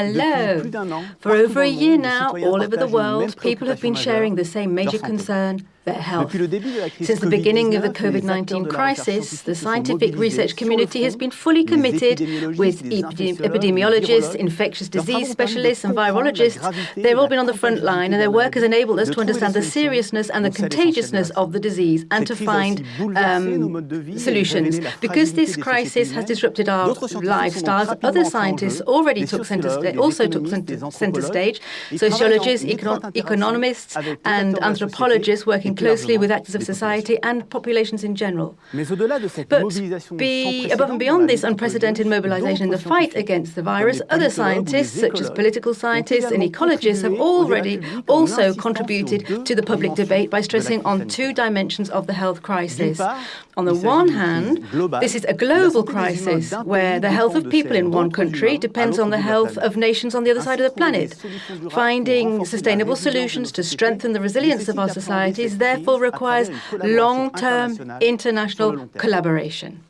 Hello. For over a year now, all over the world, people have been sharing the same major concern their health. Since the beginning of the COVID 19 crisis, the scientific research community has been fully committed with epidemiologists, infectious disease specialists, and virologists. They've all been on the front line, and their work has enabled us to understand the seriousness and the contagiousness of the disease and to find um, solutions. Because this crisis has disrupted our lifestyles, other scientists already took center also took center stage. Sociologists, econo economists, and anthropologists working working closely with actors of society and populations in general. But be, above and beyond this unprecedented mobilization in the fight against the virus, other scientists, such as political scientists and ecologists, have already also contributed to the public debate by stressing on two dimensions of the health crisis. On the one hand, this is a global crisis where the health of people in one country depends on the health of nations on the other side of the planet. Finding sustainable solutions to strengthen the resilience of our societies therefore requires long-term international collaboration.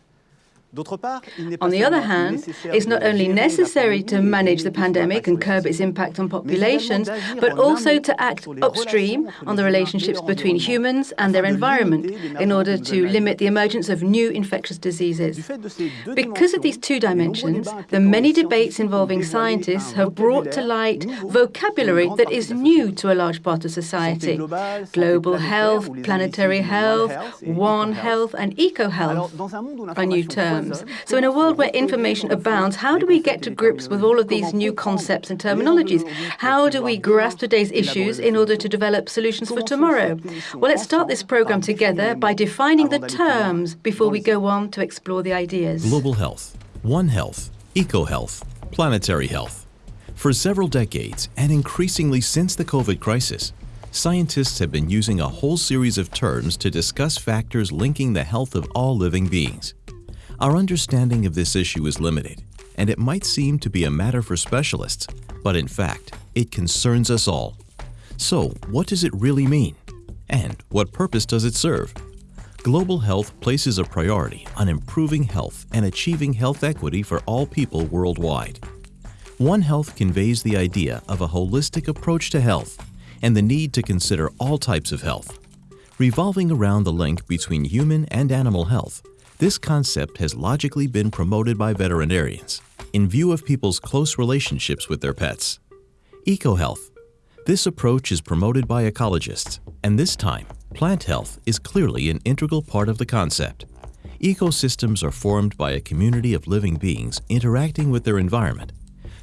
On the other hand, it's not only necessary to manage the pandemic and curb its impact on populations, but also to act upstream on the relationships between humans and their environment in order to limit the emergence of new infectious diseases. Because of these two dimensions, the many debates involving scientists have brought to light vocabulary that is new to a large part of society. Global health, planetary health, One Health, and eco-health are new terms terms. So in a world where information abounds, how do we get to grips with all of these new concepts and terminologies? How do we grasp today's issues in order to develop solutions for tomorrow? Well, let's start this program together by defining the terms before we go on to explore the ideas. Global health, One Health, Eco-health, planetary health. For several decades, and increasingly since the COVID crisis, scientists have been using a whole series of terms to discuss factors linking the health of all living beings. Our understanding of this issue is limited, and it might seem to be a matter for specialists, but in fact, it concerns us all. So, what does it really mean? And what purpose does it serve? Global health places a priority on improving health and achieving health equity for all people worldwide. One Health conveys the idea of a holistic approach to health and the need to consider all types of health. Revolving around the link between human and animal health, this concept has logically been promoted by veterinarians in view of people's close relationships with their pets. EcoHealth. This approach is promoted by ecologists, and this time, plant health is clearly an integral part of the concept. Ecosystems are formed by a community of living beings interacting with their environment.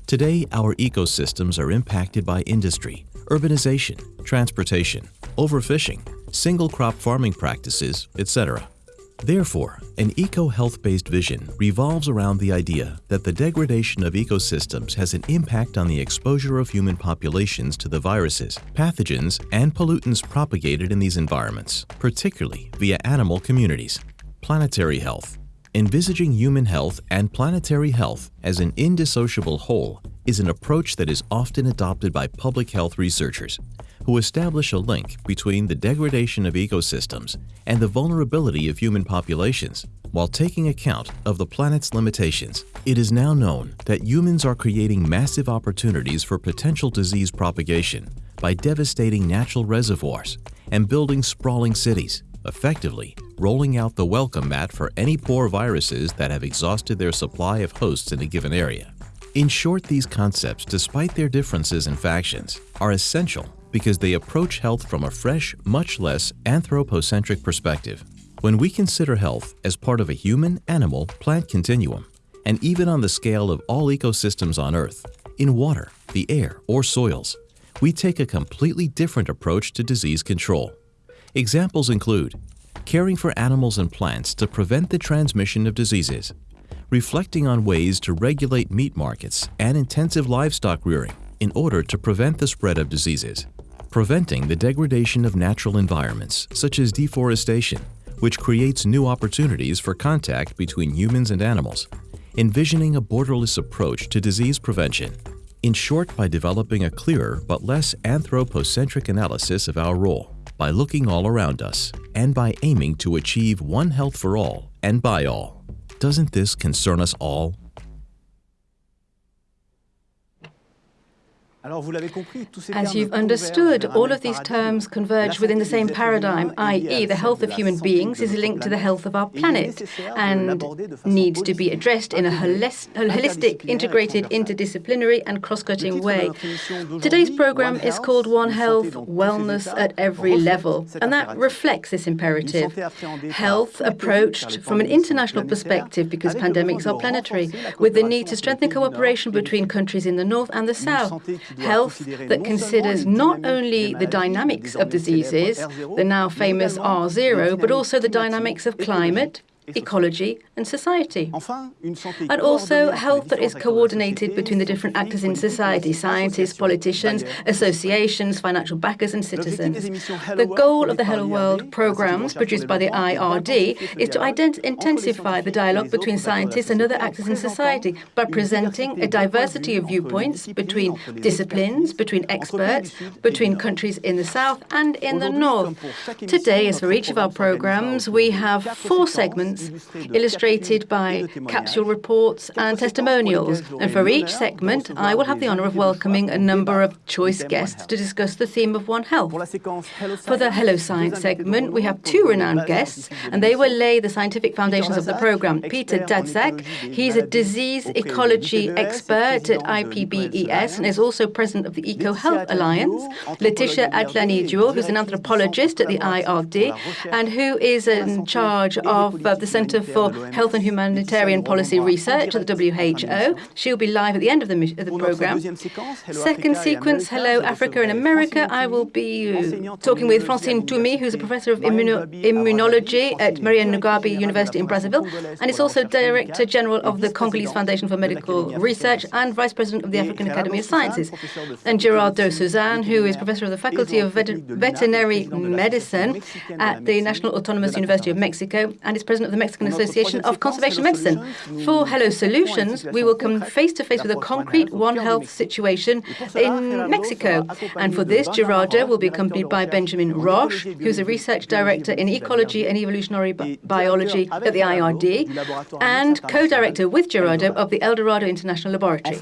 Today, our ecosystems are impacted by industry, urbanization, transportation, overfishing, single crop farming practices, etc. Therefore, an eco-health-based vision revolves around the idea that the degradation of ecosystems has an impact on the exposure of human populations to the viruses, pathogens, and pollutants propagated in these environments, particularly via animal communities. Planetary health. Envisaging human health and planetary health as an indissociable whole is an approach that is often adopted by public health researchers who establish a link between the degradation of ecosystems and the vulnerability of human populations while taking account of the planet's limitations. It is now known that humans are creating massive opportunities for potential disease propagation by devastating natural reservoirs and building sprawling cities, effectively rolling out the welcome mat for any poor viruses that have exhausted their supply of hosts in a given area. In short, these concepts, despite their differences in factions, are essential because they approach health from a fresh, much less anthropocentric perspective. When we consider health as part of a human, animal, plant continuum, and even on the scale of all ecosystems on Earth, in water, the air, or soils, we take a completely different approach to disease control. Examples include caring for animals and plants to prevent the transmission of diseases, reflecting on ways to regulate meat markets and intensive livestock rearing in order to prevent the spread of diseases, preventing the degradation of natural environments, such as deforestation, which creates new opportunities for contact between humans and animals, envisioning a borderless approach to disease prevention. In short, by developing a clearer but less anthropocentric analysis of our role, by looking all around us, and by aiming to achieve one health for all and by all. Doesn't this concern us all? As you've understood, all of these terms converge within the same paradigm, i.e., the health of human beings is linked to the health of our planet and needs to be addressed in a holistic, integrated, interdisciplinary, and cross cutting way. Today's program is called One Health Wellness at Every Level, and that reflects this imperative. Health approached from an international perspective because pandemics are planetary, with the need to strengthen cooperation between countries in the north and the south health that considers not only the dynamics of diseases, the now famous R0, but also the dynamics of climate, ecology, and society. And also health that is coordinated between the different actors in society scientists, politicians, associations, financial backers, and citizens. The goal of the Hello World programs produced by the IRD is to intensify the dialogue between scientists and other actors in society by presenting a diversity of viewpoints between disciplines, between experts, between countries in the south and in the north. Today, as for each of our programs, we have four segments illustrated by capsule reports and testimonials. And for each segment, I will have the honor of welcoming a number of choice guests to discuss the theme of One Health. For the Hello Science segment, we have two renowned guests, and they will lay the scientific foundations of the program. Peter Daszak, he's a disease ecology expert at IPBES and is also president of the Eco Health Alliance. Letitia Atlani-Duault, who's an anthropologist at the IRD and who is in charge of uh, the the Centre for Health and Humanitarian Policy Research at the WHO. She'll be live at the end of the, of the programme. Second sequence, Hello Africa and America. I will be uh, talking with Francine Ntoumi, who's a professor of immuno immunology at Marien Ngouabi University in Brazzaville, and is also Director General of the Congolese Foundation for Medical Research and Vice President of the African Academy of Sciences. And Gerardo Suzan, who is Professor of the Faculty of Vet Veterinary Medicine at the National Autonomous University of Mexico and is President of the the Mexican Association of Conservation Medicine. For Hello Solutions, we will come face to face with a concrete One Health situation in Mexico. And for this, Gerardo will be accompanied by Benjamin Roche, who's a research director in ecology and evolutionary bi biology at the IRD, and co-director with Gerardo of the El Dorado International Laboratory.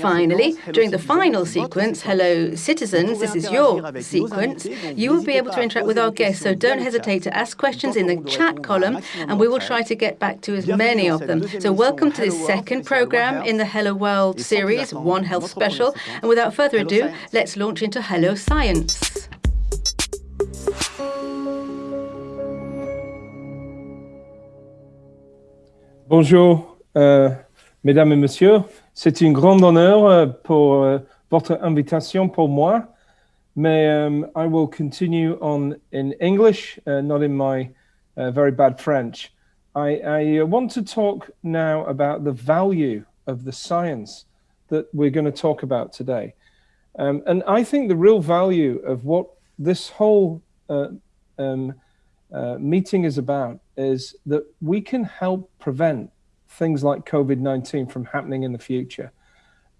Finally, during the final sequence, Hello Citizens, this is your sequence, you will be able to interact with our guests, so don't hesitate to ask questions in the chat column and we will try to get back to as many of them. So welcome to this second program in the Hello World series, One Health Special. And without further ado, let's launch into Hello Science. Bonjour, euh, mesdames et messieurs. C'est un grand honneur euh, pour euh, votre invitation pour moi. Mais um, I will continue on in English, uh, not in my uh, very bad French. I, I uh, want to talk now about the value of the science that we're going to talk about today. Um, and I think the real value of what this whole uh, um, uh, meeting is about is that we can help prevent things like COVID-19 from happening in the future.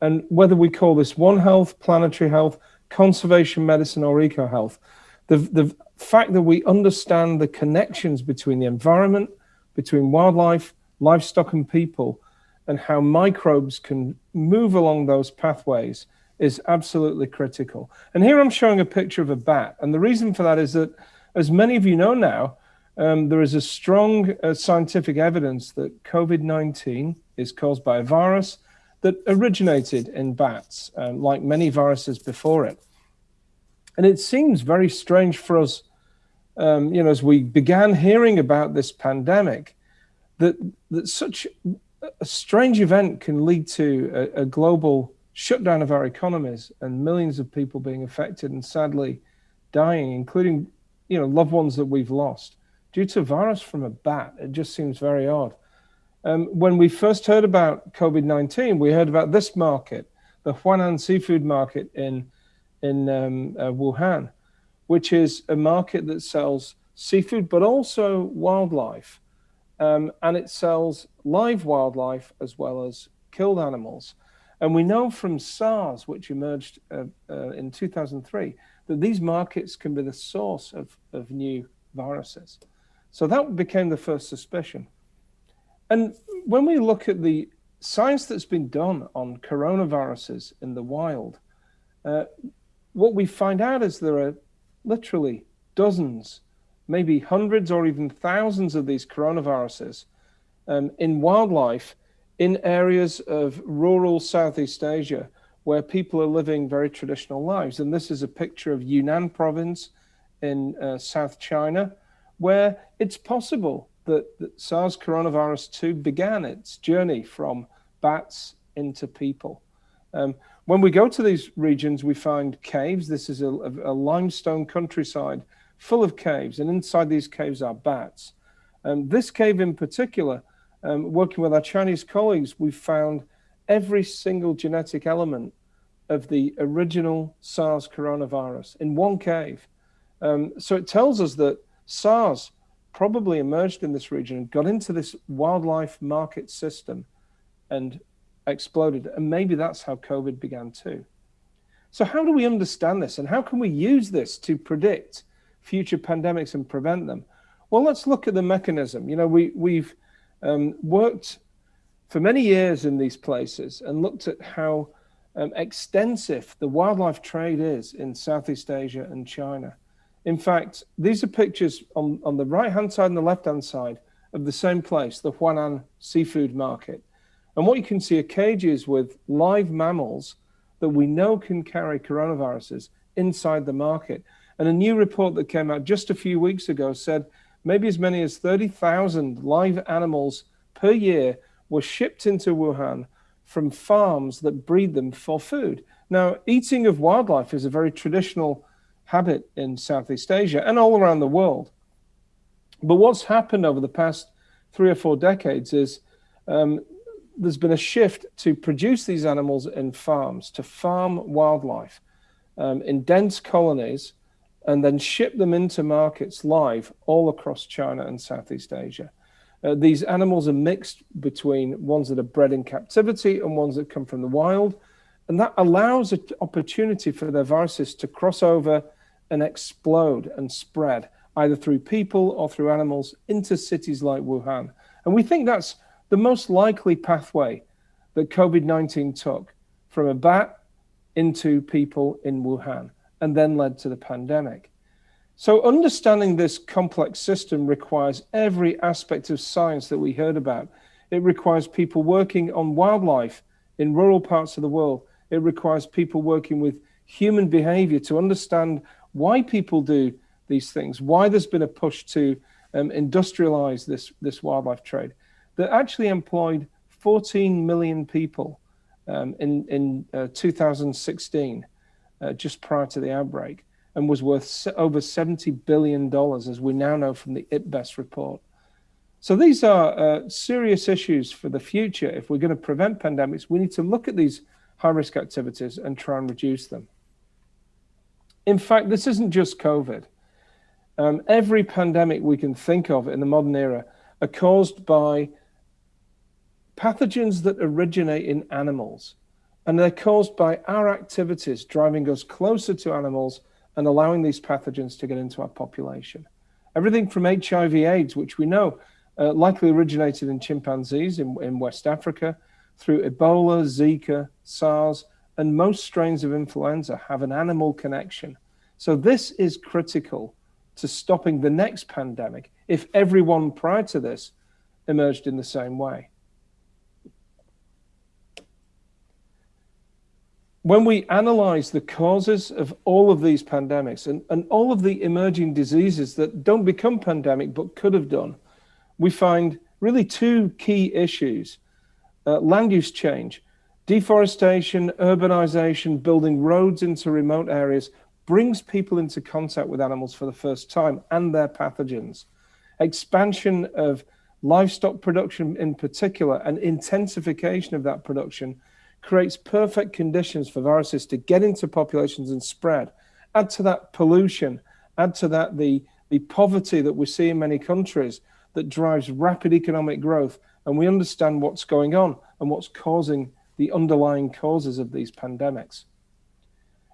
And whether we call this One Health, planetary health, conservation medicine, or eco health, the, the fact that we understand the connections between the environment, between wildlife, livestock, and people, and how microbes can move along those pathways is absolutely critical. And here I'm showing a picture of a bat. And the reason for that is that, as many of you know now, um, there is a strong uh, scientific evidence that COVID-19 is caused by a virus that originated in bats, um, like many viruses before it. And it seems very strange for us, um, you know, as we began hearing about this pandemic, that, that such a strange event can lead to a, a global shutdown of our economies and millions of people being affected and sadly dying, including, you know, loved ones that we've lost due to virus from a bat. It just seems very odd. Um, when we first heard about COVID-19, we heard about this market, the Huanan seafood market in in um, uh, Wuhan, which is a market that sells seafood, but also wildlife. Um, and it sells live wildlife as well as killed animals. And we know from SARS, which emerged uh, uh, in 2003, that these markets can be the source of, of new viruses. So that became the first suspicion. And when we look at the science that's been done on coronaviruses in the wild, uh, what we find out is there are literally dozens, maybe hundreds or even thousands of these coronaviruses um, in wildlife in areas of rural Southeast Asia where people are living very traditional lives. And this is a picture of Yunnan province in uh, South China, where it's possible that, that SARS coronavirus 2 began its journey from bats into people. Um, when we go to these regions, we find caves. This is a, a, limestone countryside full of caves, and inside these caves are bats. Um, this cave in particular, um, working with our Chinese colleagues, we found every single genetic element of the original SARS coronavirus in one cave. Um, so it tells us that SARS probably emerged in this region and got into this wildlife market system and exploded. And maybe that's how COVID began too. So how do we understand this and how can we use this to predict future pandemics and prevent them? Well, let's look at the mechanism. You know, we, we've um, worked for many years in these places and looked at how um, extensive the wildlife trade is in Southeast Asia and China. In fact, these are pictures on, on the right-hand side and the left-hand side of the same place, the Huanan seafood market. And what you can see are cages with live mammals that we know can carry coronaviruses inside the market. And a new report that came out just a few weeks ago said maybe as many as 30,000 live animals per year were shipped into Wuhan from farms that breed them for food. Now, eating of wildlife is a very traditional habit in Southeast Asia and all around the world. But what's happened over the past three or four decades is um, there's been a shift to produce these animals in farms, to farm wildlife um, in dense colonies and then ship them into markets live all across China and Southeast Asia. Uh, these animals are mixed between ones that are bred in captivity and ones that come from the wild. And that allows an opportunity for their viruses to cross over and explode and spread either through people or through animals into cities like Wuhan. And we think that's the most likely pathway that COVID-19 took from a bat into people in Wuhan and then led to the pandemic. So understanding this complex system requires every aspect of science that we heard about. It requires people working on wildlife in rural parts of the world. It requires people working with human behavior to understand why people do these things, why there's been a push to um, industrialize this, this wildlife trade that actually employed 14 million people um, in, in uh, 2016, uh, just prior to the outbreak, and was worth over $70 billion, as we now know from the IPBES report. So these are uh, serious issues for the future. If we're going to prevent pandemics, we need to look at these high-risk activities and try and reduce them. In fact, this isn't just COVID. Um, every pandemic we can think of in the modern era are caused by pathogens that originate in animals. And they're caused by our activities driving us closer to animals and allowing these pathogens to get into our population. Everything from HIV AIDS, which we know uh, likely originated in chimpanzees in, in West Africa, through Ebola, Zika, SARS, and most strains of influenza have an animal connection. So this is critical to stopping the next pandemic if everyone prior to this emerged in the same way. When we analyze the causes of all of these pandemics and, and all of the emerging diseases that don't become pandemic but could have done, we find really two key issues. Uh, land use change Deforestation, urbanization, building roads into remote areas brings people into contact with animals for the first time and their pathogens. Expansion of livestock production in particular and intensification of that production creates perfect conditions for viruses to get into populations and spread. Add to that pollution, add to that the, the poverty that we see in many countries that drives rapid economic growth. And we understand what's going on and what's causing the underlying causes of these pandemics.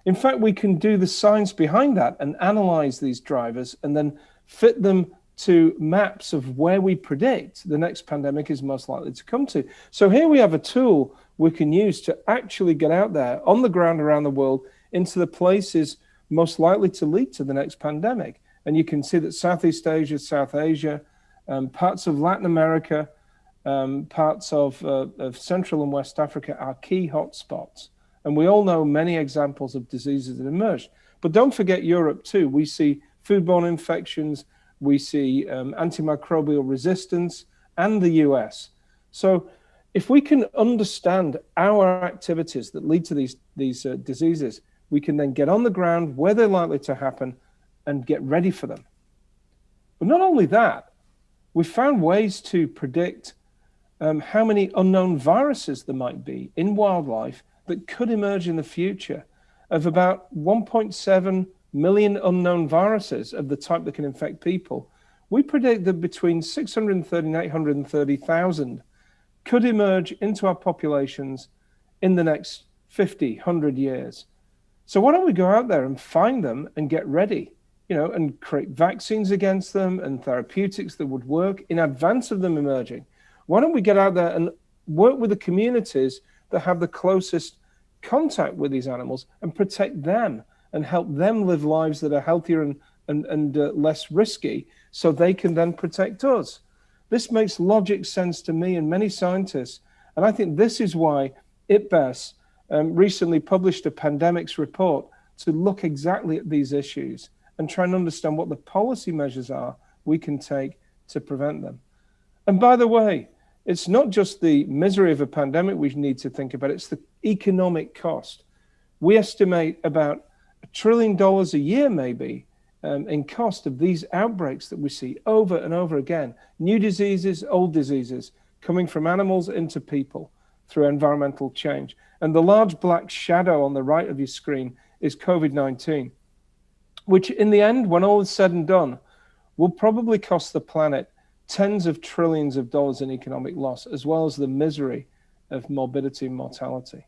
In fact, we can do the science behind that and analyze these drivers and then fit them to maps of where we predict the next pandemic is most likely to come to. So here we have a tool we can use to actually get out there on the ground around the world into the places most likely to lead to the next pandemic. And you can see that Southeast Asia, South Asia, um, parts of Latin America, um, parts of, uh, of Central and West Africa are key hotspots. And we all know many examples of diseases that emerged. But don't forget Europe too. We see foodborne infections, we see um, antimicrobial resistance, and the US. So if we can understand our activities that lead to these, these uh, diseases, we can then get on the ground where they're likely to happen and get ready for them. But not only that, we've found ways to predict um, how many unknown viruses there might be in wildlife that could emerge in the future of about 1.7 million unknown viruses of the type that can infect people. We predict that between 630 and 830,000 could emerge into our populations in the next 50, 100 years. So why don't we go out there and find them and get ready, you know, and create vaccines against them and therapeutics that would work in advance of them emerging. Why don't we get out there and work with the communities that have the closest contact with these animals and protect them and help them live lives that are healthier and, and, and uh, less risky so they can then protect us. This makes logic sense to me and many scientists. And I think this is why IPBES um, recently published a pandemics report to look exactly at these issues and try and understand what the policy measures are we can take to prevent them. And by the way, it's not just the misery of a pandemic we need to think about, it's the economic cost. We estimate about a trillion dollars a year, maybe, um, in cost of these outbreaks that we see over and over again. New diseases, old diseases, coming from animals into people through environmental change. And the large black shadow on the right of your screen is COVID-19, which in the end, when all is said and done, will probably cost the planet tens of trillions of dollars in economic loss, as well as the misery of morbidity and mortality.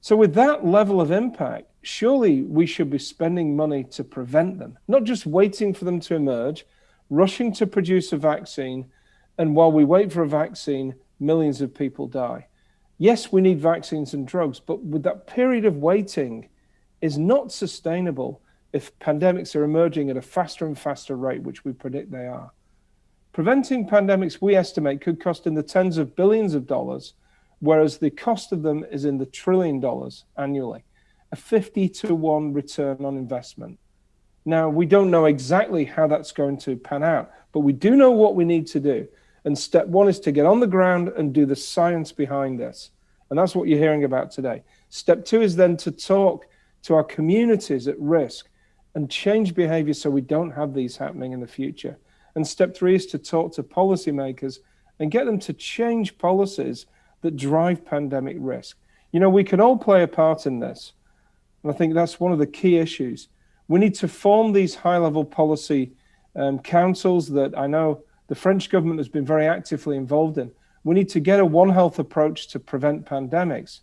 So with that level of impact, surely we should be spending money to prevent them, not just waiting for them to emerge, rushing to produce a vaccine, and while we wait for a vaccine, millions of people die. Yes, we need vaccines and drugs, but with that period of waiting is not sustainable if pandemics are emerging at a faster and faster rate, which we predict they are. Preventing pandemics, we estimate, could cost in the tens of billions of dollars, whereas the cost of them is in the trillion dollars annually, a 50 to 1 return on investment. Now, we don't know exactly how that's going to pan out, but we do know what we need to do. And step one is to get on the ground and do the science behind this. And that's what you're hearing about today. Step two is then to talk to our communities at risk and change behavior so we don't have these happening in the future. And step three is to talk to policymakers and get them to change policies that drive pandemic risk. You know, we can all play a part in this. And I think that's one of the key issues. We need to form these high level policy um, councils that I know the French government has been very actively involved in. We need to get a One Health approach to prevent pandemics.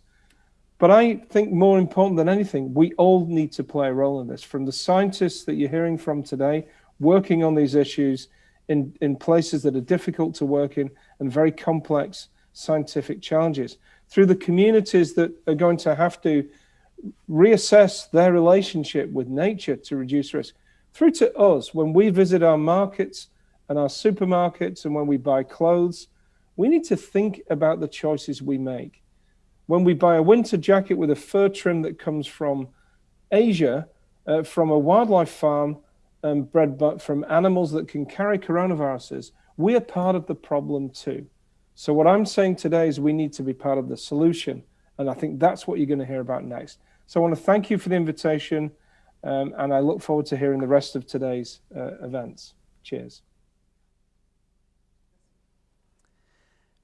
But I think more important than anything, we all need to play a role in this. From the scientists that you're hearing from today, working on these issues, in, in places that are difficult to work in and very complex scientific challenges, through the communities that are going to have to reassess their relationship with nature to reduce risk, through to us when we visit our markets and our supermarkets and when we buy clothes, we need to think about the choices we make. When we buy a winter jacket with a fur trim that comes from Asia, uh, from a wildlife farm um, bred from animals that can carry coronaviruses, we are part of the problem too. So what I'm saying today is we need to be part of the solution. And I think that's what you're going to hear about next. So I want to thank you for the invitation. Um, and I look forward to hearing the rest of today's uh, events. Cheers.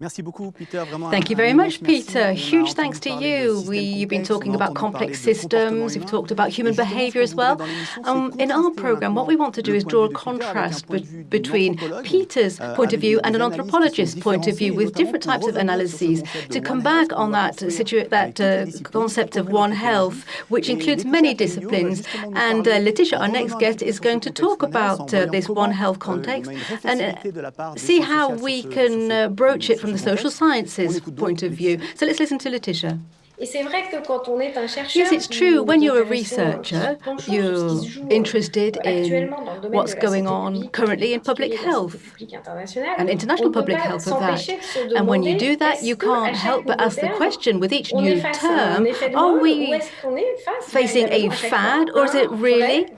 Thank you very much, Peter. Huge thanks to you. We, you've been talking about complex systems, you've talked about human behavior as well. Um, in our program, what we want to do is draw a contrast be between Peter's euh, point of view and an anthropologist's point of view with different types of analyses to come back on that, that uh, concept of One Health, which includes many disciplines. And uh, Laetitia, our next guest, is going to talk about uh, this One Health context and uh, see how we can uh, broach it from from the social sciences point of view. So let's listen to Laetitia. Yes, it's true. When you're a researcher, you're interested in what's going on currently in public health and international public health of that. And when you do that, you can't help but ask the question with each new term, are we facing a fad or is it really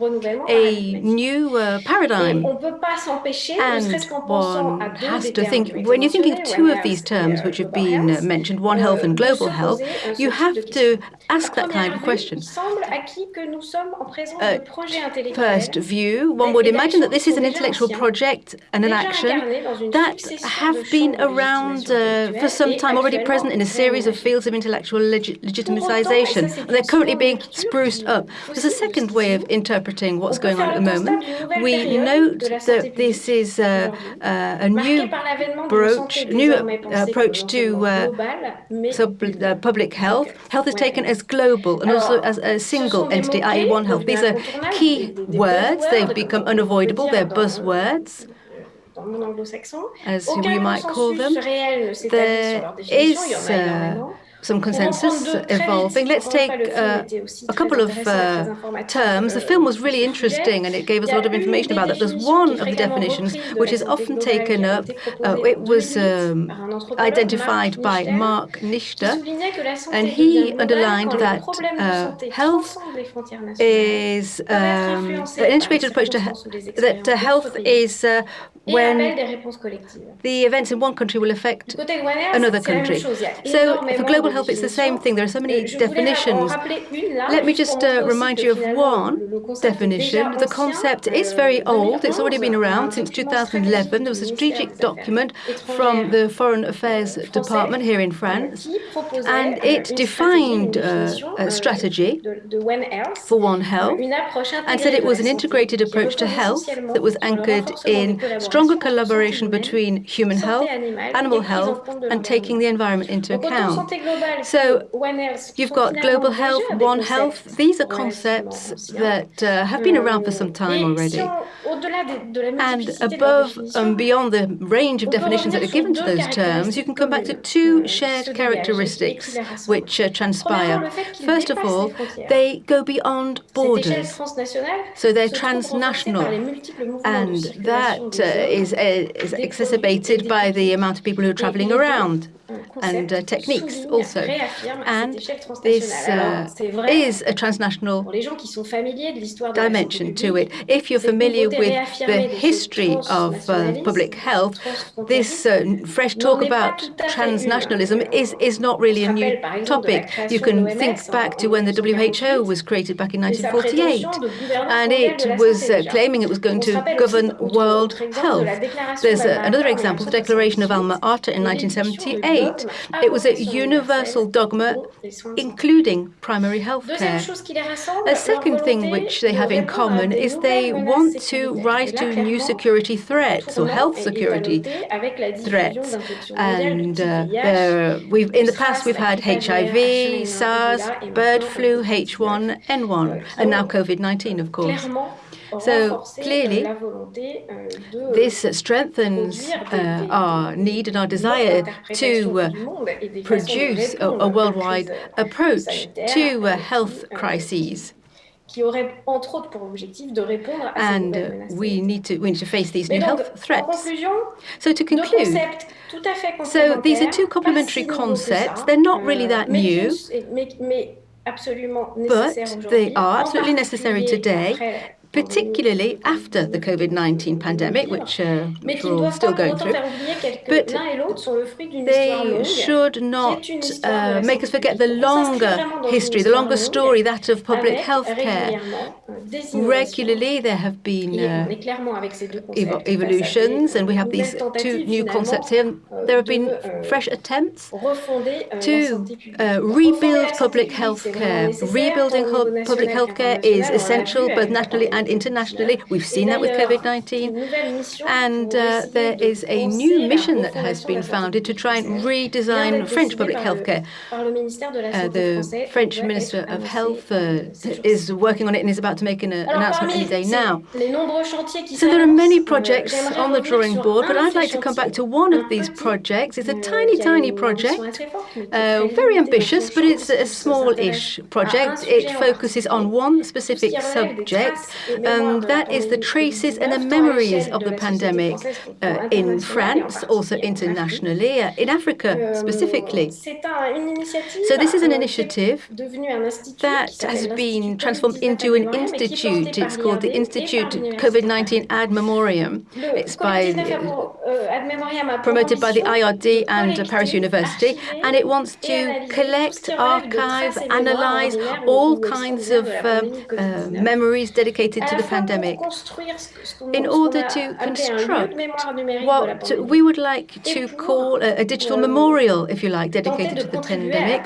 a new uh, paradigm? And one has to think, when you're thinking of two of these terms which have been uh, mentioned, One Health and Global Health, you have to ask that kind of question. Uh, first view, one would imagine that this is an intellectual project and an action that have been around uh, for some time, already present in a series of fields of intellectual legi legitimization. And they're currently being spruced up. There's a second way of interpreting what's going on at the moment. We note that this is uh, uh, a new approach, new approach to uh, uh, public health. Health is taken as global and also as a single entity, i.e. One Health. These are key words. They've become unavoidable. They're buzzwords as we might call them. There is uh, some consensus evolving. Let's take uh, a couple of uh, terms. The film was really interesting and it gave us a lot of information about that. There's one of the definitions which is often taken up. Uh, it was um, identified by Mark Nichter, and he underlined that uh, health is um, an integrated approach to that uh, health is uh, when the events in one country will affect another country. So for global health, it's the same thing. There are so many definitions. Let me just uh, remind you of one definition. The concept is very old. It's already been around since 2011. There was a strategic document from the Foreign Affairs Department here in France, and it defined uh, a strategy for One Health and said it was an integrated approach to health that was anchored in stronger collaboration between human health, animal health, and taking the environment into account. So you've got global health, One Health. These are concepts that uh, have been around for some time already. And above and beyond the range of definitions that are given to those terms, you can come back to two shared characteristics which uh, transpire. First of all, they go beyond borders. So they're transnational. And that uh, is, uh, is exacerbated by the amount of people who are traveling around and uh, techniques also. And this uh, is a transnational dimension to it. If you're familiar with the history of uh, public health, this uh, fresh talk about transnationalism is, is not really a new topic. You can think back to when the WHO was created back in 1948, and it was uh, claiming it was going to govern world health. There's uh, another example, the Declaration of Alma Ata in 1978, it was a universal dogma, including primary health care. A second thing which they have in common is they want to rise to new security threats or health security threats. And uh, we've, in the past, we've had HIV, SARS, bird flu, H1N1, and now COVID-19, of course. So clearly, euh, this strengthens uh, our need and our desire to uh, produce a, a, worldwide approach to uh, health crises. And uh, we need to we need to face these new health threats. So to conclude, so these are two complementary concepts. They're not really that euh, new. But they are absolutely necessary today particularly after the COVID-19 pandemic, which, uh, we're still going through. But they should not uh, make us forget the longer history, the longer story, that of public health care. Regularly, there have been uh, ev evolutions, and we have these two new concepts here. There have been fresh attempts to uh, rebuild public health care. Rebuilding public health care is essential both nationally and internationally. We've seen that with COVID-19. And uh, there is a new mission that has been founded to try and redesign French public healthcare. Uh, the French Minister of Health is working on it and is about to make an uh, announcement any day now. So there are many projects on the drawing board, but I'd like to come back to one of these projects. It's a tiny, tiny project, uh, very ambitious, but it's a small-ish project. It focuses on one specific subject, and that is the traces and the memories of the pandemic uh, in France, also internationally, uh, in Africa specifically. So this is an initiative that has been transformed into an institute. It's called the Institute COVID-19 Ad Memoriam. It's by promoted by the IRD and Paris University, and it wants to collect, archive, analyze all kinds of um, uh, memories dedicated to the pandemic in order to construct what we would like to call a, a digital memorial, if you like, dedicated to the pandemic,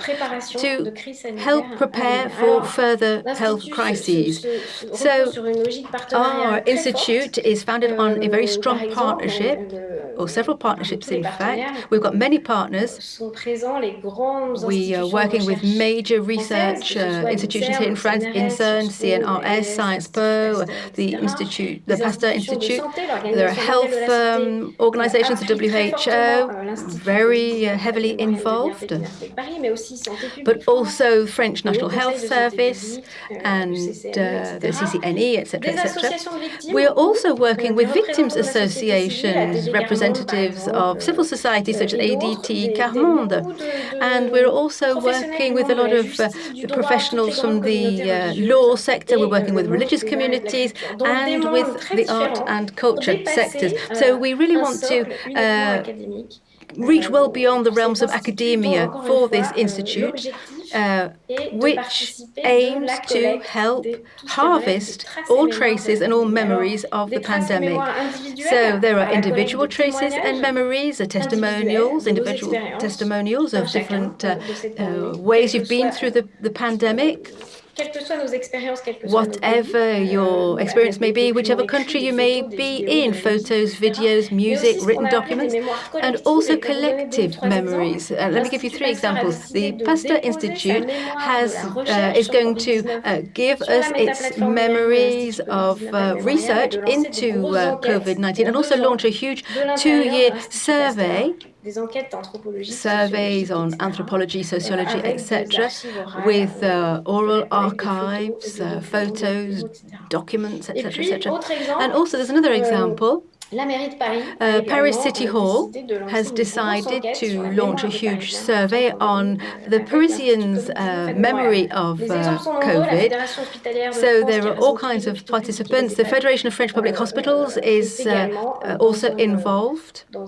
to help prepare for further health crises. So our institute is founded on a very strong partnership, or several partnerships in fact. We've got many partners. We are working with major research uh, institutions here in France, INSERM, CNRS, Sciences Po, the Institute, the Pasteur Institute. There are health um, organizations, the WHO, very uh, heavily involved, but also French National Health Service and uh, the CCNE, etc., etc. We are also working with victims associations, representatives of civil society such as ADT Quart Monde, and we're also working with a lot of uh, professionals from the uh, law sector. We're working with religious communities and with the art and culture sectors. So we really want to uh, reach well beyond the realms of academia for this institute, uh, which aims to help harvest all traces and all memories of the pandemic. So there are individual traces and memories, uh, testimonials, individual testimonials of different uh, uh, ways you've been through the, the pandemic, Whatever your experience may be, whichever country you may be in, photos, videos, music, written documents, and also collective memories. Uh, let me give you three examples. The Pasteur Institute has uh, is going to uh, give us its memories of uh, research into uh, COVID-19 and also launch a huge two-year survey surveys on anthropology, sociology, etc., with uh, oral archives, uh, photos, documents, etc., etc. And also, there's another example uh, Paris City Hall has decided to launch a huge survey on the Parisians' uh, memory of uh, COVID. So there are all kinds of participants. The Federation of French Public Hospitals is uh, uh, also involved. Uh,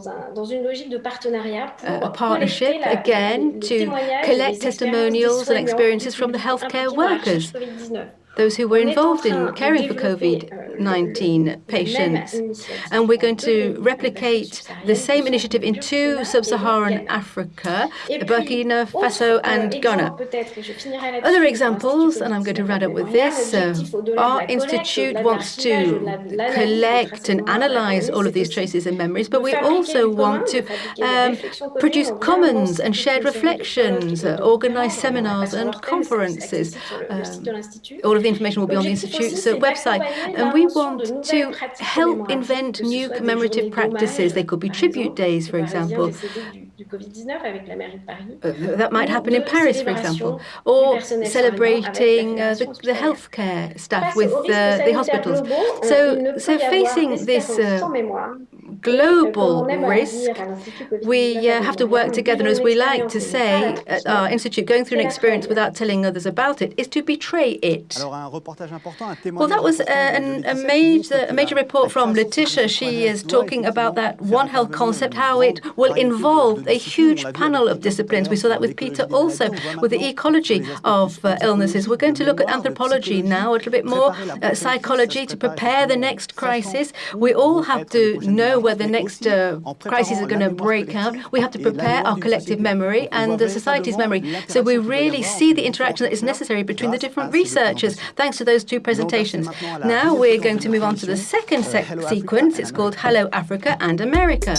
a partnership, again, to collect testimonials and experiences from the healthcare workers those who were involved in caring for COVID-19 patients. And we're going to replicate the same initiative in two sub-Saharan Africa, Burkina Faso and Ghana. Other examples, and I'm going to wrap up with this, uh, our institute wants to collect and analyze all of these traces and memories, but we also want to um, produce commons and shared reflections, uh, organize seminars and conferences. Um, all of the information will be on the Institute's website. And we want to help invent new commemorative practices. They could be tribute days, for example. Uh, that might happen in Paris, for example, or celebrating uh, the, the healthcare staff with uh, the hospitals. So, so facing this uh, global risk, we uh, have to work together. And as we like to say at our institute, going through an experience without telling others about it is to betray it. Well, that was a, a, major, a major report from Letitia. She is talking about that One Health concept, how it will involve a huge panel of disciplines. We saw that with Peter also, with the ecology of uh, illnesses. We're going to look at anthropology now, a little bit more uh, psychology to prepare the next crisis. We all have to know where the next uh, crisis is going to break out. We have to prepare our collective memory and the society's memory. So we really see the interaction that is necessary between the different researchers, thanks to those two presentations. Now we're going to move on to the second se sequence. It's called Hello Africa and America.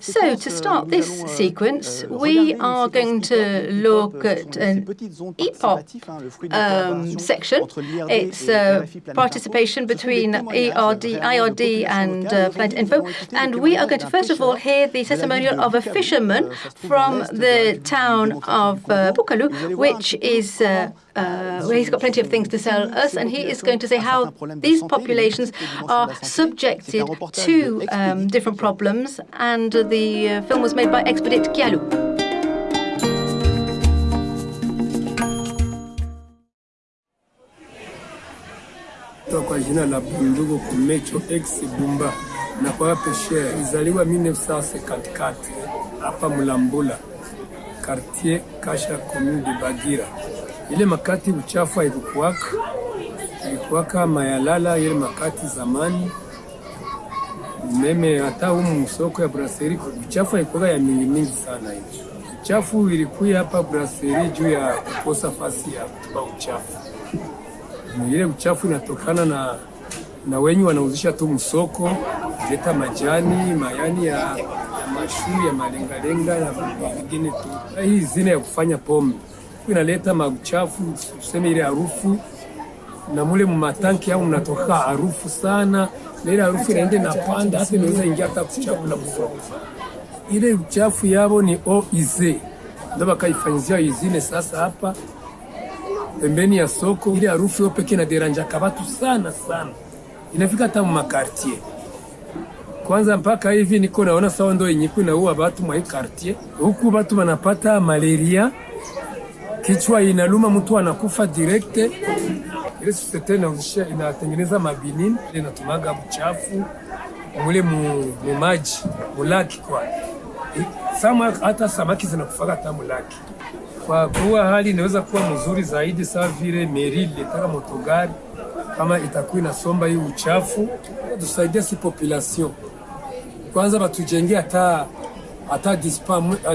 So, to start euh, this sequence, euh, we are going to look euh, at an EPOP um, section. It's uh, participation between ERD, IRD and uh, Planet Info. And we are going to, first of all, hear the testimonial of a fisherman from the town of uh, Bukalu, which is uh, uh, where he's got plenty of things to sell us, and he is going to say how these populations are subjected to um, different problems. And the uh, film was made by Expedit Kialu. kwa jina la Bundugu Kumecho ex Bumba na kwa Peshe, izaliwa 1954 hapa Mulambula quartier Kasha commune de Bagira ile makati uchafu haikukuwaka, ilikuwaka mayalala ile makati zamani meme hata humu msoko ya braseri uchafu haikuwa ya mingi mingi sana. Hivi uchafu ilikuwa hapa braseri juu ya kukosa fasi ya kutupa uchafu. Ile uchafu inatokana na na wenye wanauzisha tu msoko, leta majani mayani ya, ya mashu ya malengalenga na vingine tu. Hii zina ya kufanya pombe inaleta mauchafu, tuseme ile harufu na mule mumatanki au mnatoka harufu sana, na ile harufu inaende na panda, hata inaweza ingia hata kuchakula kufa. Ile uchafu yao ni oize, ndio bakaifanyizia izine. Sasa hapa pembeni ya soko, ile harufu yo pekee na deranja kabatu sana sana, inafika hata makartie kwanza mpaka hivi niko naona sawa, ndo yenye kunaua batu mwa hii huku, batu banapata malaria kichwa inaluma, mtu anakufa direct. Ile tena inauzisha inatengeneza mabinini, inatumaga mchafu mule mu maji mulaki kwa sama, hata samaki zinakufaga hata mulaki. Kwa kuwa hali inaweza kuwa mzuri zaidi, sawa vile meri letaka motogari kama itakuwa inasomba hii uchafu, tusaidia si population kwanza, batujengea hata hata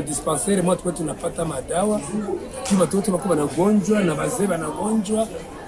dispensaire mwa tuwe tunapata madawa ki watoto wako wanagonjwa na wazee wanagonjwa.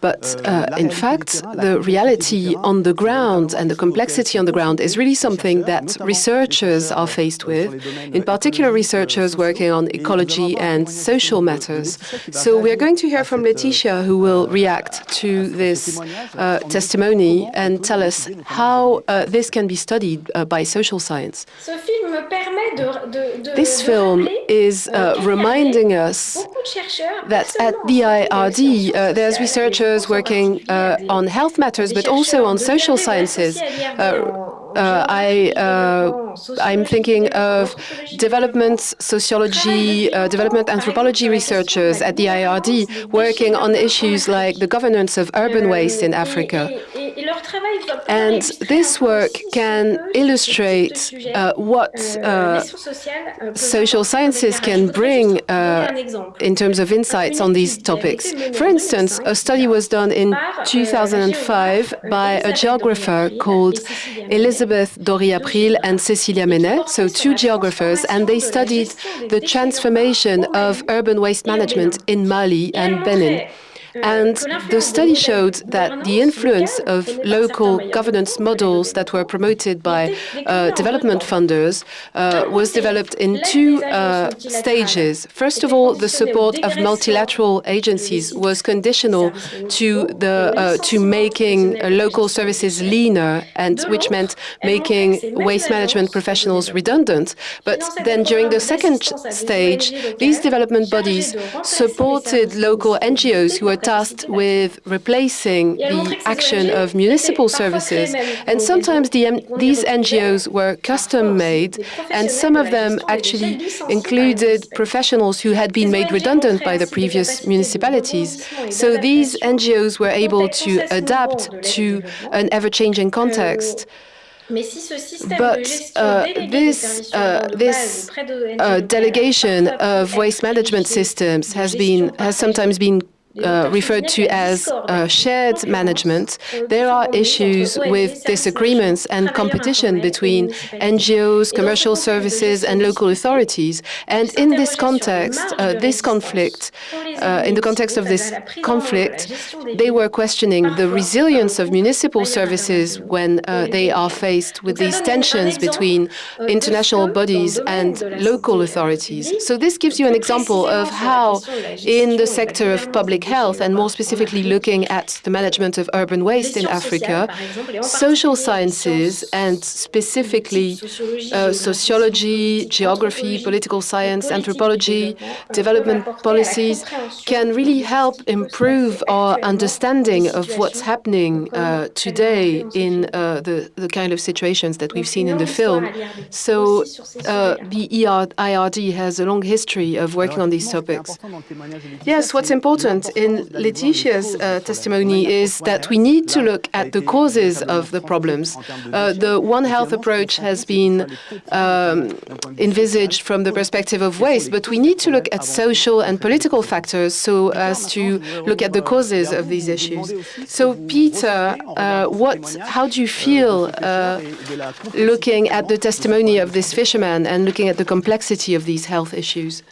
But uh, in fact, the reality on the ground and the complexity on the ground is really something that researchers are faced with, in particular researchers working on ecology and social matters. So we're going to hear from Laetitia, who will react to this uh, testimony and tell us how uh, this can be studied uh, by social science. This film is uh, reminding us that at the IRD uh, there's researchers working uh, on health matters, but also on social sciences. Uh, I, uh, I'm thinking of development sociology, uh, development anthropology researchers at the IRD working on issues like the governance of urban waste in Africa. And this work can illustrate uh, what uh, social sciences can bring uh, in terms of insights on these topics. For instance, a study was done in 2005 by a geographer called Elizabeth Dorier-Apprill and Cecilia Meynet, so two geographers, and they studied the transformation of urban waste management in Mali and Benin. And the study showed that the influence of local governance models that were promoted by uh, development funders uh, was developed in two uh, stages. First of all, the support of multilateral agencies was conditional to the uh, to making local services leaner, and which meant making waste management professionals redundant. But then during the second stage, these development bodies supported local NGOs who were tasked with replacing the action of municipal services. And sometimes the, these NGOs were custom-made, and some of them actually included professionals who had been made redundant by the previous municipalities. So these NGOs were able to adapt to an ever-changing context. But uh, this, uh, this uh, delegation of waste management systems has been has sometimes been uh, referred to as uh, shared management, there are issues with disagreements and competition between NGOs, commercial services, and local authorities. And in this context, uh, this conflict, uh, in the context of this conflict, they were questioning the resilience of municipal services when uh, they are faced with these tensions between international bodies and local authorities. So this gives you an example of how, in the sector of public health, and more specifically looking at the management of urban waste in Africa, social sciences, and specifically uh, sociology, geography, political science, anthropology, development policies, can really help improve our understanding of what's happening uh, today in uh, the, the kind of situations that we've seen in the film. So uh, the IRD has a long history of working on these topics. Yes, what's important in Laetitia's uh, testimony is that we need to look at the causes of the problems. Uh, the One Health approach has been um, envisaged from the perspective of waste, but we need to look at social and political factors so as to look at the causes of these issues. So, Peter, uh, what, how do you feel uh, looking at the testimony of this fisherman and looking at the complexity of these health issues?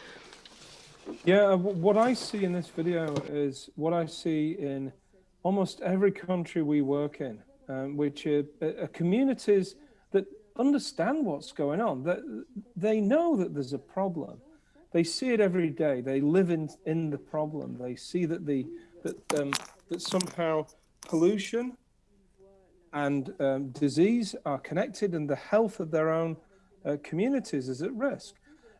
Yeah, uh, what I see in this video is what I see in almost every country we work in, um, which are, are, communities that understand what's going on. That they know that there's a problem. They see it every day. They live in in the problem. They see that the that um, that somehow pollution and um, disease are connected, and the health of their own uh, communities is at risk.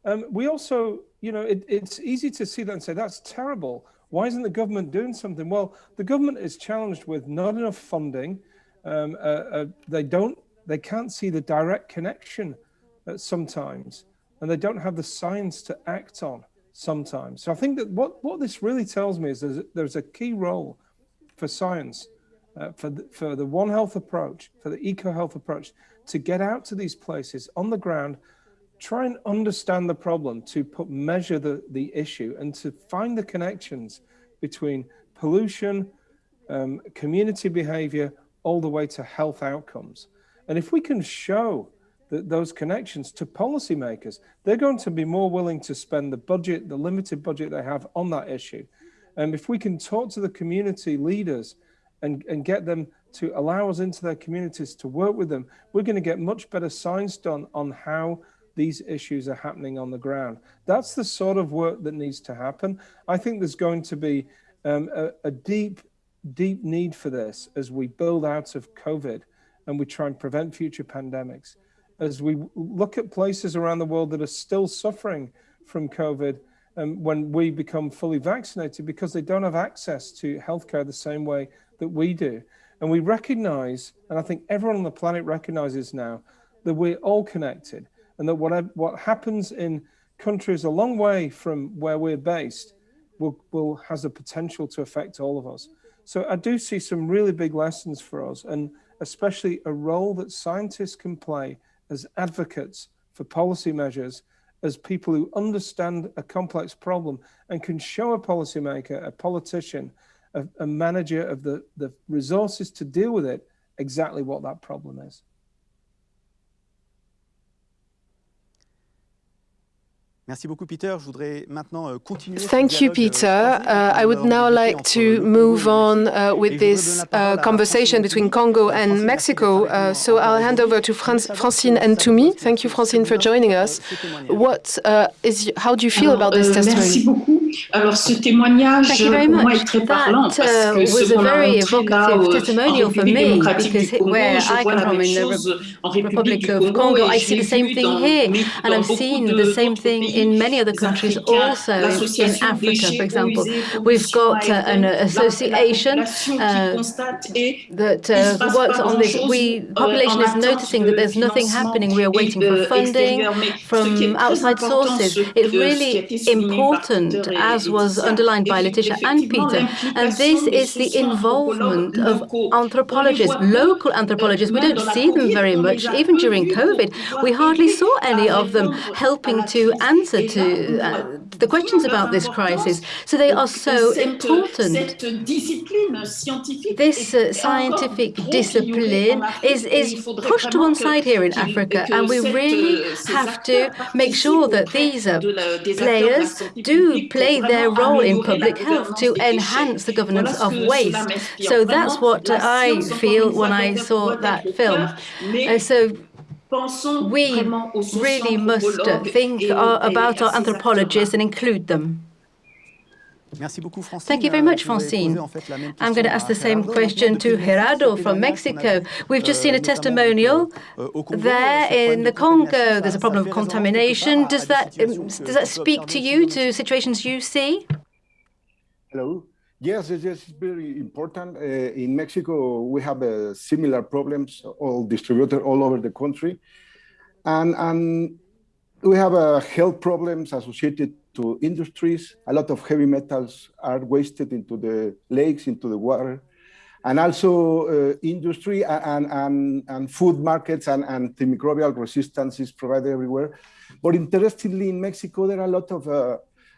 Um, we also, you know, it, it's easy to see that and say, that's terrible. Why isn't the government doing something? Well, the government is challenged with not enough funding. Um, uh, uh, they don't, they can't see the direct connection uh, sometimes, and they don't have the science to act on sometimes. So I think that what, what this really tells me is there's, there's a key role for science, uh, for, the, for the One Health approach, for the eco health approach, to get out to these places on the ground try and understand the problem, to put measure the, the issue and to find the connections between pollution, um, community behavior, all the way to health outcomes. And if we can show that those connections to policymakers, they're going to be more willing to spend the budget, the limited budget they have on that issue. And if we can talk to the community leaders and, and get them to allow us into their communities to work with them, we're going to get much better science done on how these issues are happening on the ground. That's the sort of work that needs to happen. I think there's going to be um, a, a deep, deep need for this as we build out of COVID and we try and prevent future pandemics. As we look at places around the world that are still suffering from COVID um, when we become fully vaccinated because they don't have access to healthcare the same way that we do. And we recognize, and I think everyone on the planet recognizes now, that we're all connected and that what, what happens in countries a long way from where we're based will, will has a potential to affect all of us. So I do see some really big lessons for us and especially a role that scientists can play as advocates for policy measures, as people who understand a complex problem and can show a policymaker, a politician, a, a manager of the, the resources to deal with it, exactly what that problem is. Thank you, Peter. Uh, I would now like to move on uh, with this uh, conversation between Congo and Mexico. Uh, so I'll hand over to Francine Ntoumi. Thank you, Francine, for joining us. What uh, is? How do you feel about this euh, testimony? Alors, ce témoignage, Thank you very pour moi, much. est très That parlant parce uh, que ce was qu'on a very montré là evocative en testimonial for République me démocratique because du Congo, where je I vois come la from même in the chose en République Republic du of Congo et I see the same vu thing dans, here, and dans I've beaucoup seen de- the same d'autres thing pays in many other countries africains, also in l'association Africa, for example. We've got uh, an association la population qui uh, that uh, works on this. We euh, population is noticing that there's nothing happening. We are waiting for funding extérieur. Mais ce qui from outside sources. It's que- ce qui a really été souligné par important, as was underlined by Laetitia and Peter, and this is the involvement of anthropologists, On les voit local anthropologists. We don't see them very much, even during COVID. We hardly saw any of them helping to answer to uh, the questions about this crisis. So they are so important. Cette discipline scientifique This uh, scientific encore trop ignorée en discipline is, is pushed to one side here in Africa, and we really euh, have to make sure that these uh, auprès de la- des acteurs de la players do publique play their role in public health to enhance the governance of waste. So that's what I feel when I saw that film. Uh, so we really must think uh, about our anthropologists and include them. Merci beaucoup, Francine. Thank you very Euh, much, Francine. poser, en fait, la même I'm going to ask the same question to depuis Gerardo from témoignages qu'on a Mexico. We've just euh, seen a testimonial euh, au Congo, there in the Congo. There's a problem of contamination. quelque part à- Does that des um, situations que- does that speak to you to situations you see? Hello. Yes, yes, yes, it's very important. Uh, in Mexico, we have uh, similar problems, all distributed all over the country, and and we have uh, health problems associated to industries. A lot of heavy metals are wasted into the lakes, into the water, and also uh, industry and, and, and food markets and antimicrobial resistance is provided everywhere. But interestingly, in Mexico, there are a lot of uh,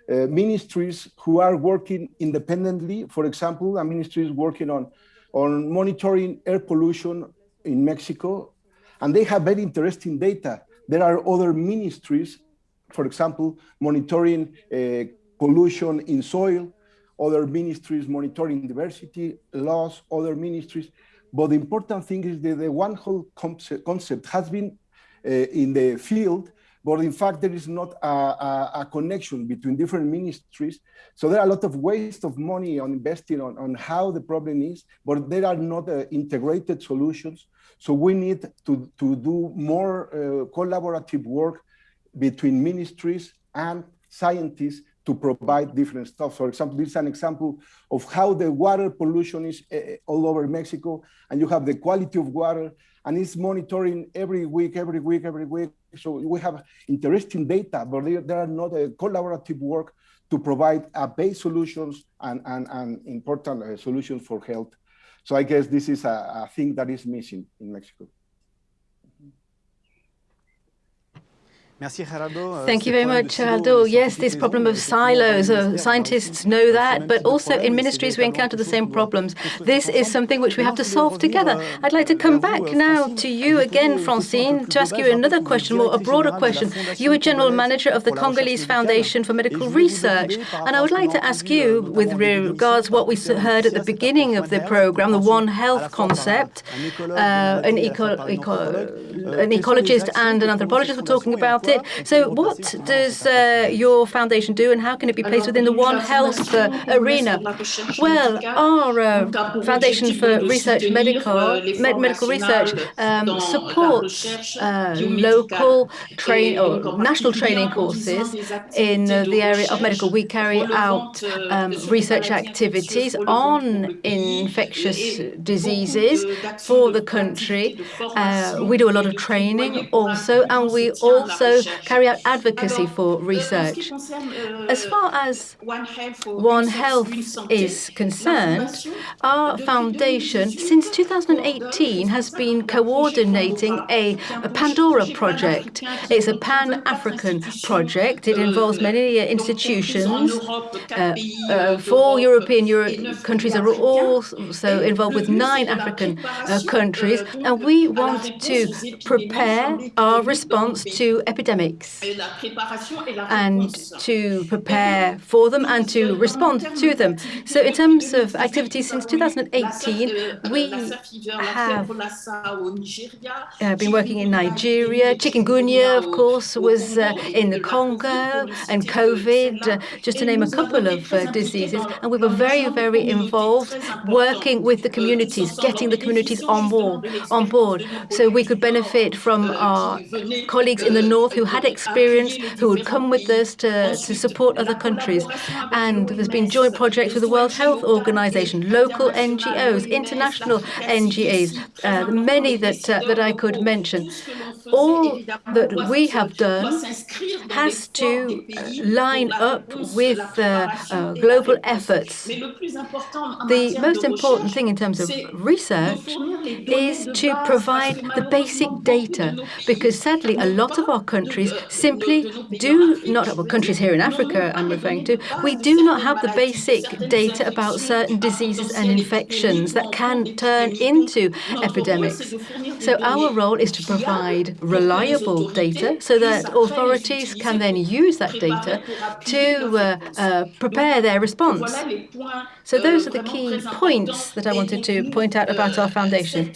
uh, ministries who are working independently. For example, a ministry is working on, on monitoring air pollution in Mexico, and they have very interesting data. There are other ministries, for example, monitoring uh, pollution in soil, other ministries monitoring diversity, laws, other ministries. But the important thing is that the one whole concept, has been uh, in the field but in fact there is not a, a, a, connection between different ministries. So there are a lot of waste of money on investing on, on how the problem is, but there are not uh, integrated solutions. So we need to, to do more uh, collaborative work between ministries and scientists to provide different stuff. For example, this is an example of how the water pollution is uh, all over Mexico, and you have the quality of water, and it's monitoring every week, every week, every week. So we have interesting data, but there, are not a collaborative work to provide a base solutions and, and, and important uh, solutions for health. So I guess this is a, a thing that is missing in Mexico. Euh, Thank you very much, Gerardo. Yes, this problem of silos, uh, scientists know that, but also in ministries we encounter the same problems. This is something which we have to solve together. euh, I'd like to come back now to you again, Francine, to ask you another question, more a broader question. You are General Manager of the Congolese Foundation for Medical Research, and I would like to ask you, with regards what we heard at the beginning of the program, the One Health concept, uh, an, eco eco an ecologist and an anthropologist were talking about it. So what does uh, your foundation do and how can it be placed within the One Health uh, arena? Well, our uh, Foundation for Research Medical, med medical Research um, supports uh, local train or national training courses in the area of medical. We carry out um, research activities on infectious diseases for the country. Uh, we do a lot of training also, and we also carry out advocacy for research. As far as One Health is concerned, our foundation, since 2018, has been coordinating a, a Pandora project. It's a pan-African project. It involves many institutions. Uh, uh, four European Euro countries are also involved with nine African uh, countries, and we want to prepare our response to epidemics epidemics and to prepare for them and to respond to them. So in terms of activities since 2018, we have uh, been working in Nigeria. Chikungunya, of course, was uh, in the Congo and COVID, uh, just to name a couple of uh, diseases. And we were very, very involved working with the communities, getting the communities on board, on board so we could benefit from our colleagues in the north who had experience, who would come with us to, to support other countries. And there's been joint projects with the World Health Organization, local NGOs, international NGOs, uh, many that, uh, that I could mention. All that we have done has to line up with uh, uh, global efforts. The most important thing in terms of research is to provide the basic data, because sadly, a lot of our countries simply do not, well, countries here in Africa I'm referring to, we do not have the basic data about certain diseases and infections that can turn into epidemics. So our role is to provide reliable data so that authorities can then use that data to uh, uh, prepare their response. So those are the key points that I wanted to point out about our foundation.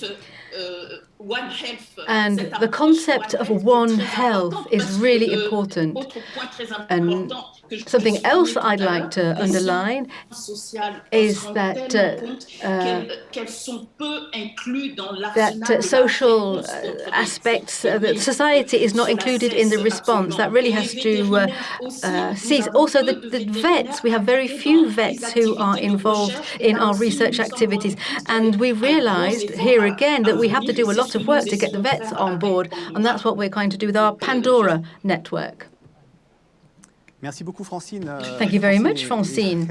And the concept of One Health is really important. And Something else I'd like to underline is that uh, uh, that uh, social aspects, uh, that society is not included in the response. That really has to uh, uh, cease. Also, the, the vets, we have very few vets who are involved in our research activities. And we realized here again that we have to do a lot of work to get the vets on board. And that's what we're going to do with our Pandora network. Thank you very much, Francine.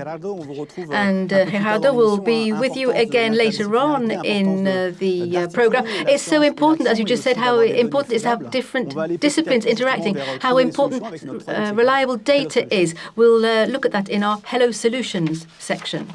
And uh, Gerardo will be with you again later on in uh, the uh, program. It's so important, as you just said, how important it is to have different disciplines interacting, how important uh, reliable data is. We'll uh, look at that in our Hello Solutions section.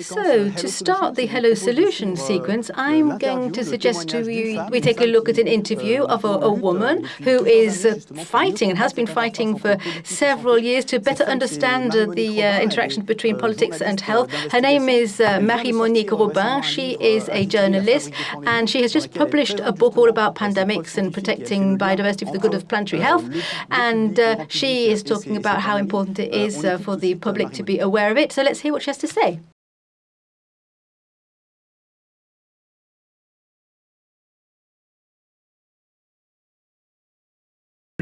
So, to start the Hello Solution sequence, I'm going to suggest to you we take a look at an interview of a, a woman who is uh, fighting and has been fighting for several years to better understand the uh, interaction between politics and health. Her name is uh, Marie-Monique Robin. She is a journalist and she has just published a book all about pandemics and protecting biodiversity for the good of planetary health. And uh, she is talking about how important it is uh, for the public to be aware of it. So let's hear what she has to say.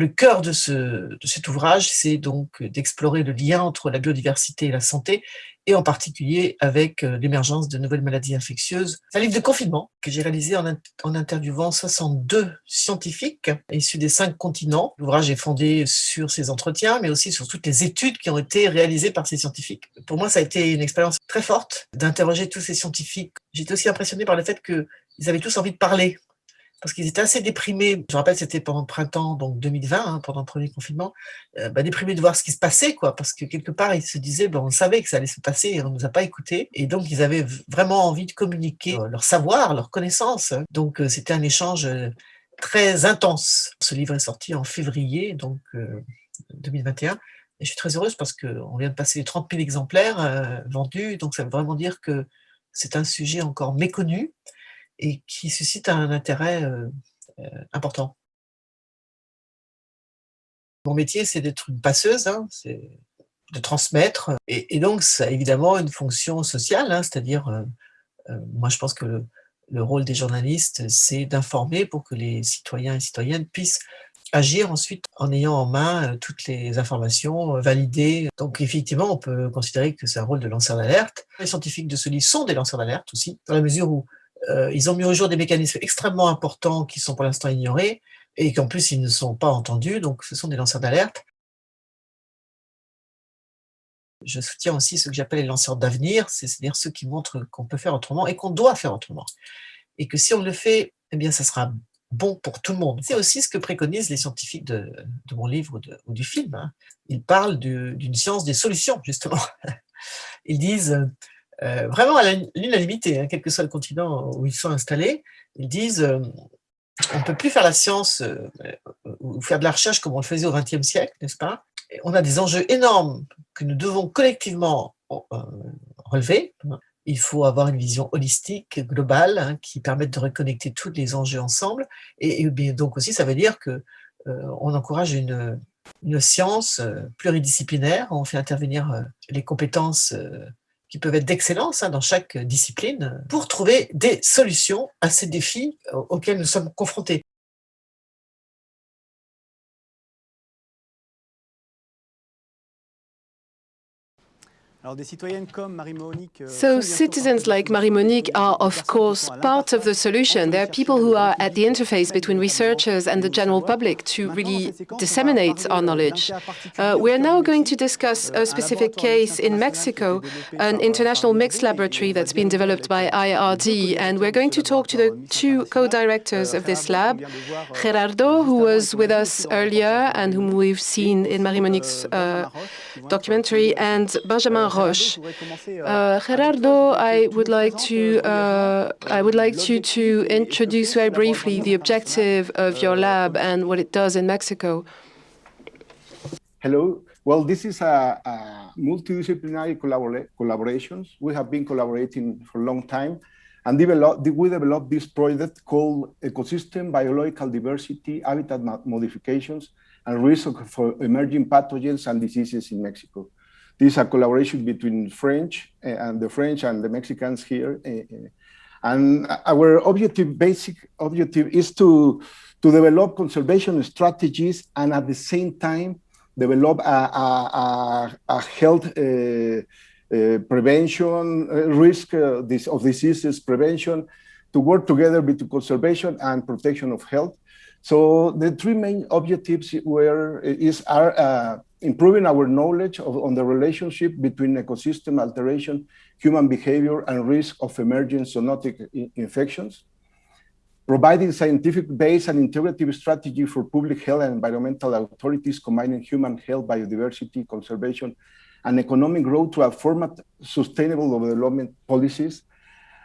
Le cœur de, ce, de cet ouvrage, c'est donc d'explorer le lien entre la biodiversité et la santé, et en particulier avec euh, l'émergence de nouvelles maladies infectieuses. C'est un livre de confinement que j'ai réalisé en, en, interviewant 62 scientifiques issus des cinq continents. L'ouvrage est fondé sur ces entretiens, mais aussi sur toutes les études qui ont été réalisées par ces scientifiques. Pour moi, ça a été une expérience très forte d'interroger tous ces scientifiques. J'étais aussi impressionné par le fait qu'ils avaient tous envie de parler parce qu'ils étaient assez déprimés. Je me rappelle, c'était pendant le printemps, donc 2020, hein, pendant le premier confinement, euh, bah, déprimés de voir ce qui se passait, quoi, parce que quelque part, ils se disaient, ben, on savait que ça allait se passer et on ne nous a pas écoutés. Et donc, ils avaient vraiment envie de communiquer leur savoir, leur connaissance. Donc, euh, c'était un échange euh, très intense. Ce livre est sorti en février, donc 2021. Et je suis très heureuse parce qu'on vient de passer les 30 000 exemplaires vendus, donc ça veut vraiment dire que c'est un sujet encore méconnu et qui suscite un intérêt euh, euh, important. Mon métier, c'est d'être une passeuse, hein, c'est de transmettre, et, donc ça a évidemment une fonction sociale, hein, c'est-à-dire, euh, moi je pense que le, le rôle des journalistes, c'est d'informer pour que les citoyens et citoyennes puissent agir ensuite en ayant en main toutes les informations validées. Donc effectivement, on peut considérer que c'est un rôle de lanceur d'alerte. Les scientifiques de ce livre sont des lanceurs d'alerte aussi, dans la mesure où ils ont mis au jour des mécanismes extrêmement importants qui sont pour l'instant ignorés et qu'en plus ils ne sont pas entendus, donc ce sont des lanceurs d'alerte. Je soutiens aussi ce que j'appelle les lanceurs d'avenir, c'est-à-dire ceux qui montrent qu'on peut faire autrement et qu'on doit faire autrement. Et que si on le fait, eh bien ça sera bon pour tout le monde. C'est aussi ce que préconisent les scientifiques de, mon livre ou, du film. Hein. Ils parlent d'une science des solutions, justement. Ils disent, euh, vraiment à l'unanimité, hein, quel que soit le continent où ils sont installés, ils disent euh, on ne peut plus faire la science euh, ou faire de la recherche comme on le faisait au XXe siècle, n'est-ce pas? On a des enjeux énormes que nous devons collectivement relever. Il faut avoir une vision holistique, globale, hein, qui permette de reconnecter tous les enjeux ensemble. Et, bien donc aussi, ça veut dire que on encourage une science pluridisciplinaire. On fait intervenir les compétences qui peuvent être d'excellence hein, dans chaque discipline, pour trouver des solutions à ces défis auxquels nous sommes confrontés. So citizens like Marie-Monique are, of course, part of the solution. They are people who are at the interface between researchers and the general public to really disseminate our knowledge. Uh, we are now going to discuss a specific case in Mexico, an international mixed laboratory that's been developed by IRD, and we're going to talk to the two co-directors of this lab, Gerardo, who was with us earlier and whom we've seen in Marie-Monique's uh, documentary, and Benjamin Roche. Uh, Gerardo, I would like to uh, I would like you to introduce very briefly the objective of your lab and what it does in Mexico. Hello. Well, this is a, a multidisciplinary collabora collaborations. We have been collaborating for a long time, and develop, we developed this project called Ecosystem Biological Diversity, Habitat Modifications, and Risk for Emerging Pathogens and Diseases in Mexico. This is a collaboration between French eh, and the French and the Mexicans here. Eh, eh. And our objective, basic objective is to, to develop conservation strategies and at the same time develop a, a, a health uh, uh, prevention, uh, risk this, of diseases prevention, to work together between conservation and protection of health. So the three main objectives were is are uh, improving our knowledge of, on the relationship between ecosystem alteration, human behavior, and risk of emerging zoonotic infections, providing scientific base and integrative strategy for public health and environmental authorities combining human health, biodiversity, conservation, and economic growth to a format sustainable development policies,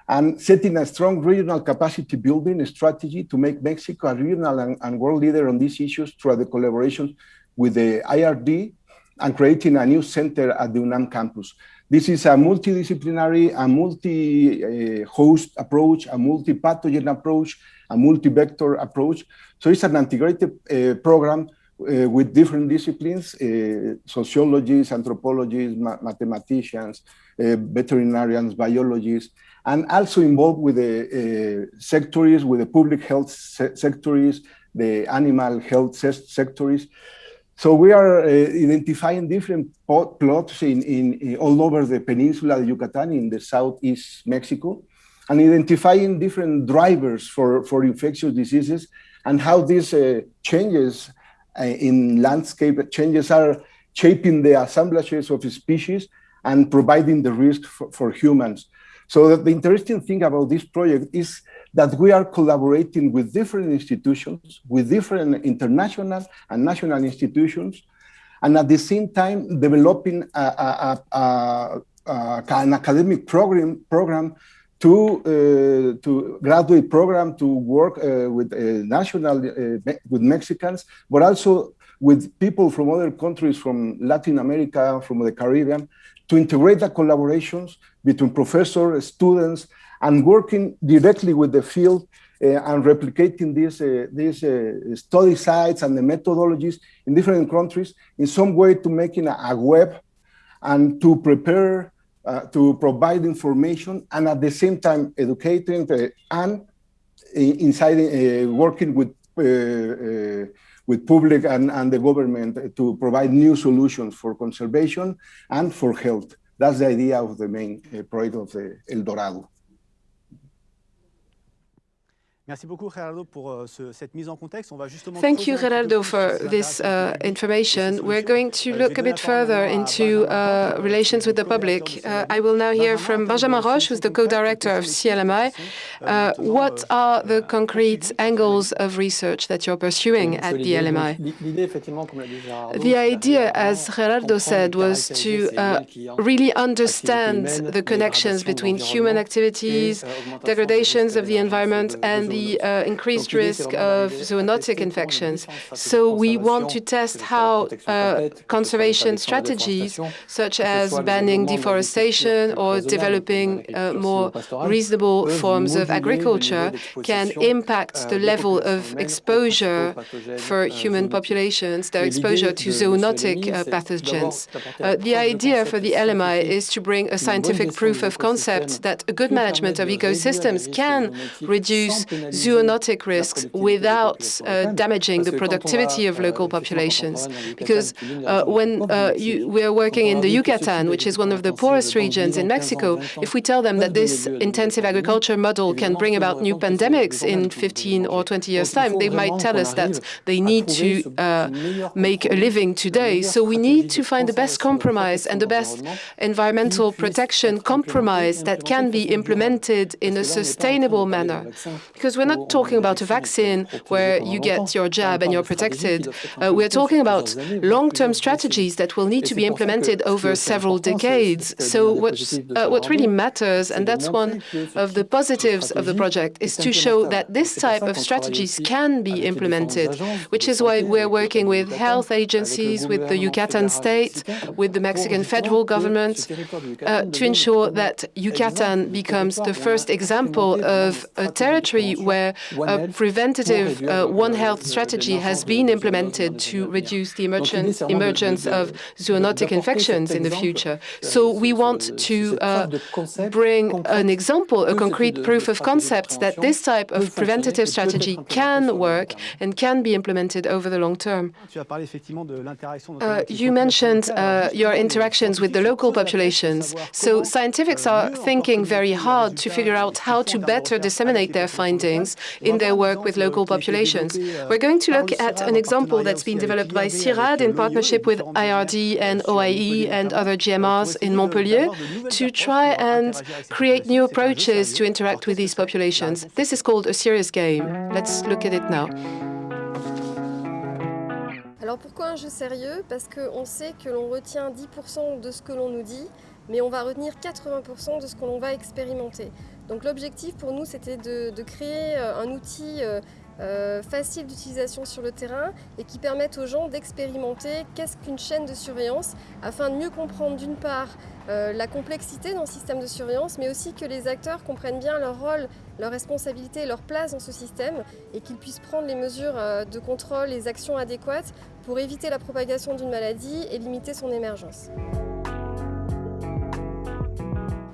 and setting a strong regional capacity building strategy to make Mexico a regional and, and world leader on these issues through the collaboration with the IRD and creating a new center at the UNAM campus. This is a multidisciplinary, a multi-host approach, a multi-pathogen approach, a multi-vector approach. So it's an integrated uh, program uh, with different disciplines, uh, sociologists, anthropologists, ma mathematicians, veterinarians, biologists, and also involved with the sectors, with the public health se sectors, the animal health se sectors. So we are uh, identifying different plots in, in, in, all over the peninsula of Yucatan in the southeast Mexico, and identifying different drivers for, for infectious diseases and how these uh, changes uh, in landscape changes are shaping the assemblages of species and providing the risk for, for humans. So the interesting thing about this project is that we are collaborating with different institutions, with different international and national institutions, and at the same time developing a, a, a, an academic program program to uh, to graduate program to work uh, with uh, national uh, with Mexicans, but also with people from other countries, from Latin America, from the Caribbean, to integrate the collaborations between professors, students, and working directly with the field uh, and replicating these, uh, these uh, study sites and the methodologies in different countries in some way to making a, a web and to prepare, uh, to provide information and at the same time educating uh, and inside uh, working with with public and, and the government to provide new solutions for conservation and for health. That's the idea of the main project of the El Dorado. Merci beaucoup Gerardo pour euh, ce, cette mise en contexte. On va justement Thank you Gerardo for this uh, information. We're going to euh, look a bit further into uh, relations with the public. Uh, I will now hear from Benjamin Roche, who's the co-director of CLMI. Uh, what are the concrete angles of research that you're pursuing at the LMI? The idea, as Gerardo said, was to uh, really understand the connections between human activities, degradations of the environment, and the the uh, increased risk of zoonotic infections. So we want to test how uh, conservation strategies, such as banning deforestation or developing uh, more reasonable forms of agriculture, can impact the level of exposure for human populations, their exposure to zoonotic uh, pathogens. Uh, the idea for the LMI is to bring a scientific proof of concept that a good management of ecosystems can reduce zoonotic risks without uh, damaging the productivity of local populations. Because uh, when uh, you, we are working in the Yucatan, which is one of the poorest regions in Mexico, if we tell them that this intensive agriculture model can bring about new pandemics in 15 or 20 years' time, they might tell us that they need to uh, make a living today. So we need to find the best compromise and the best environmental protection compromise that can be implemented in a sustainable manner. Because we're not talking about a vaccine where you get your jab and you're protected. Uh, we're talking about long-term strategies that will need to be implemented over several decades. So what, uh, what really matters, and that's one of the positives of the project, is to show that this type of strategies can be implemented, which is why we're working with health agencies, with the Yucatan state, with the Mexican federal government, uh, to ensure that Yucatan becomes the first example of a territory where a preventative uh, One Health strategy has been implemented to reduce the emergence, emergence of zoonotic infections in the future. So we want to uh, bring an example, a concrete proof of concept that this type of preventative strategy can work and can be implemented over the long term. Uh, you mentioned uh, your interactions with the local populations. So scientists are thinking very hard to figure out how to better disseminate their findings in their work with local populations. We're going to look at an example that's been developed by CIRAD in partnership with IRD and OIE and other GMRs in Montpellier to try and create new approaches to interact with these populations. This is called a serious game. Let's look at it now. Alors pourquoi un jeu sérieux Parce qu'on sait que l'on retient 10% de ce que l'on nous dit, mais on va retenir 80% de ce que l'on va expérimenter. Donc l'objectif pour nous, c'était de, créer euh, un outil euh, euh, facile d'utilisation sur le terrain et qui permette aux gens d'expérimenter qu'est-ce qu'une chaîne de surveillance afin de mieux comprendre d'une part la complexité dans le système de surveillance mais aussi que les acteurs comprennent bien leur rôle, leur responsabilité leur place dans ce système et qu'ils puissent prendre les mesures de contrôle, les actions adéquates pour éviter la propagation d'une maladie et limiter son émergence.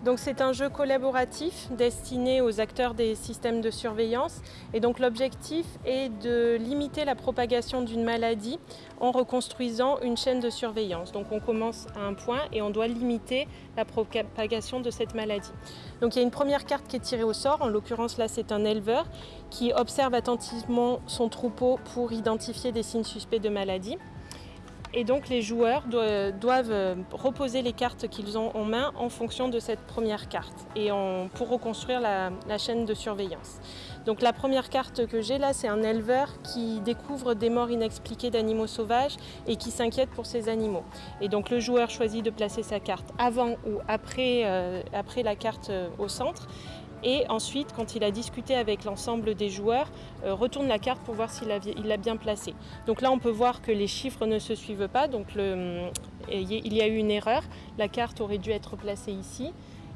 Donc c'est un jeu collaboratif destiné aux acteurs des systèmes de surveillance et donc l'objectif est de limiter la propagation d'une maladie en reconstruisant une chaîne de surveillance. Donc on commence à un point et on doit limiter la propagation de cette maladie. Donc il y a une première carte qui est tirée au sort, en l'occurrence là c'est un éleveur qui observe attentivement son troupeau pour identifier des signes suspects de maladie. Et donc les joueurs doivent euh, reposer les cartes qu'ils ont en main en fonction de cette première carte et pour reconstruire la, chaîne de surveillance. Donc la première carte que j'ai là, c'est un éleveur qui découvre des morts inexpliquées d'animaux sauvages et qui s'inquiète pour ces animaux. Et donc le joueur choisit de placer sa carte avant ou après, euh, la carte euh, au centre et ensuite, quand il a discuté avec l'ensemble des joueurs, euh, retourne la carte pour voir s'il l'a bien placée. Donc là, on peut voir que les chiffres ne se suivent pas, donc il y a eu une erreur. La carte aurait dû être placée ici.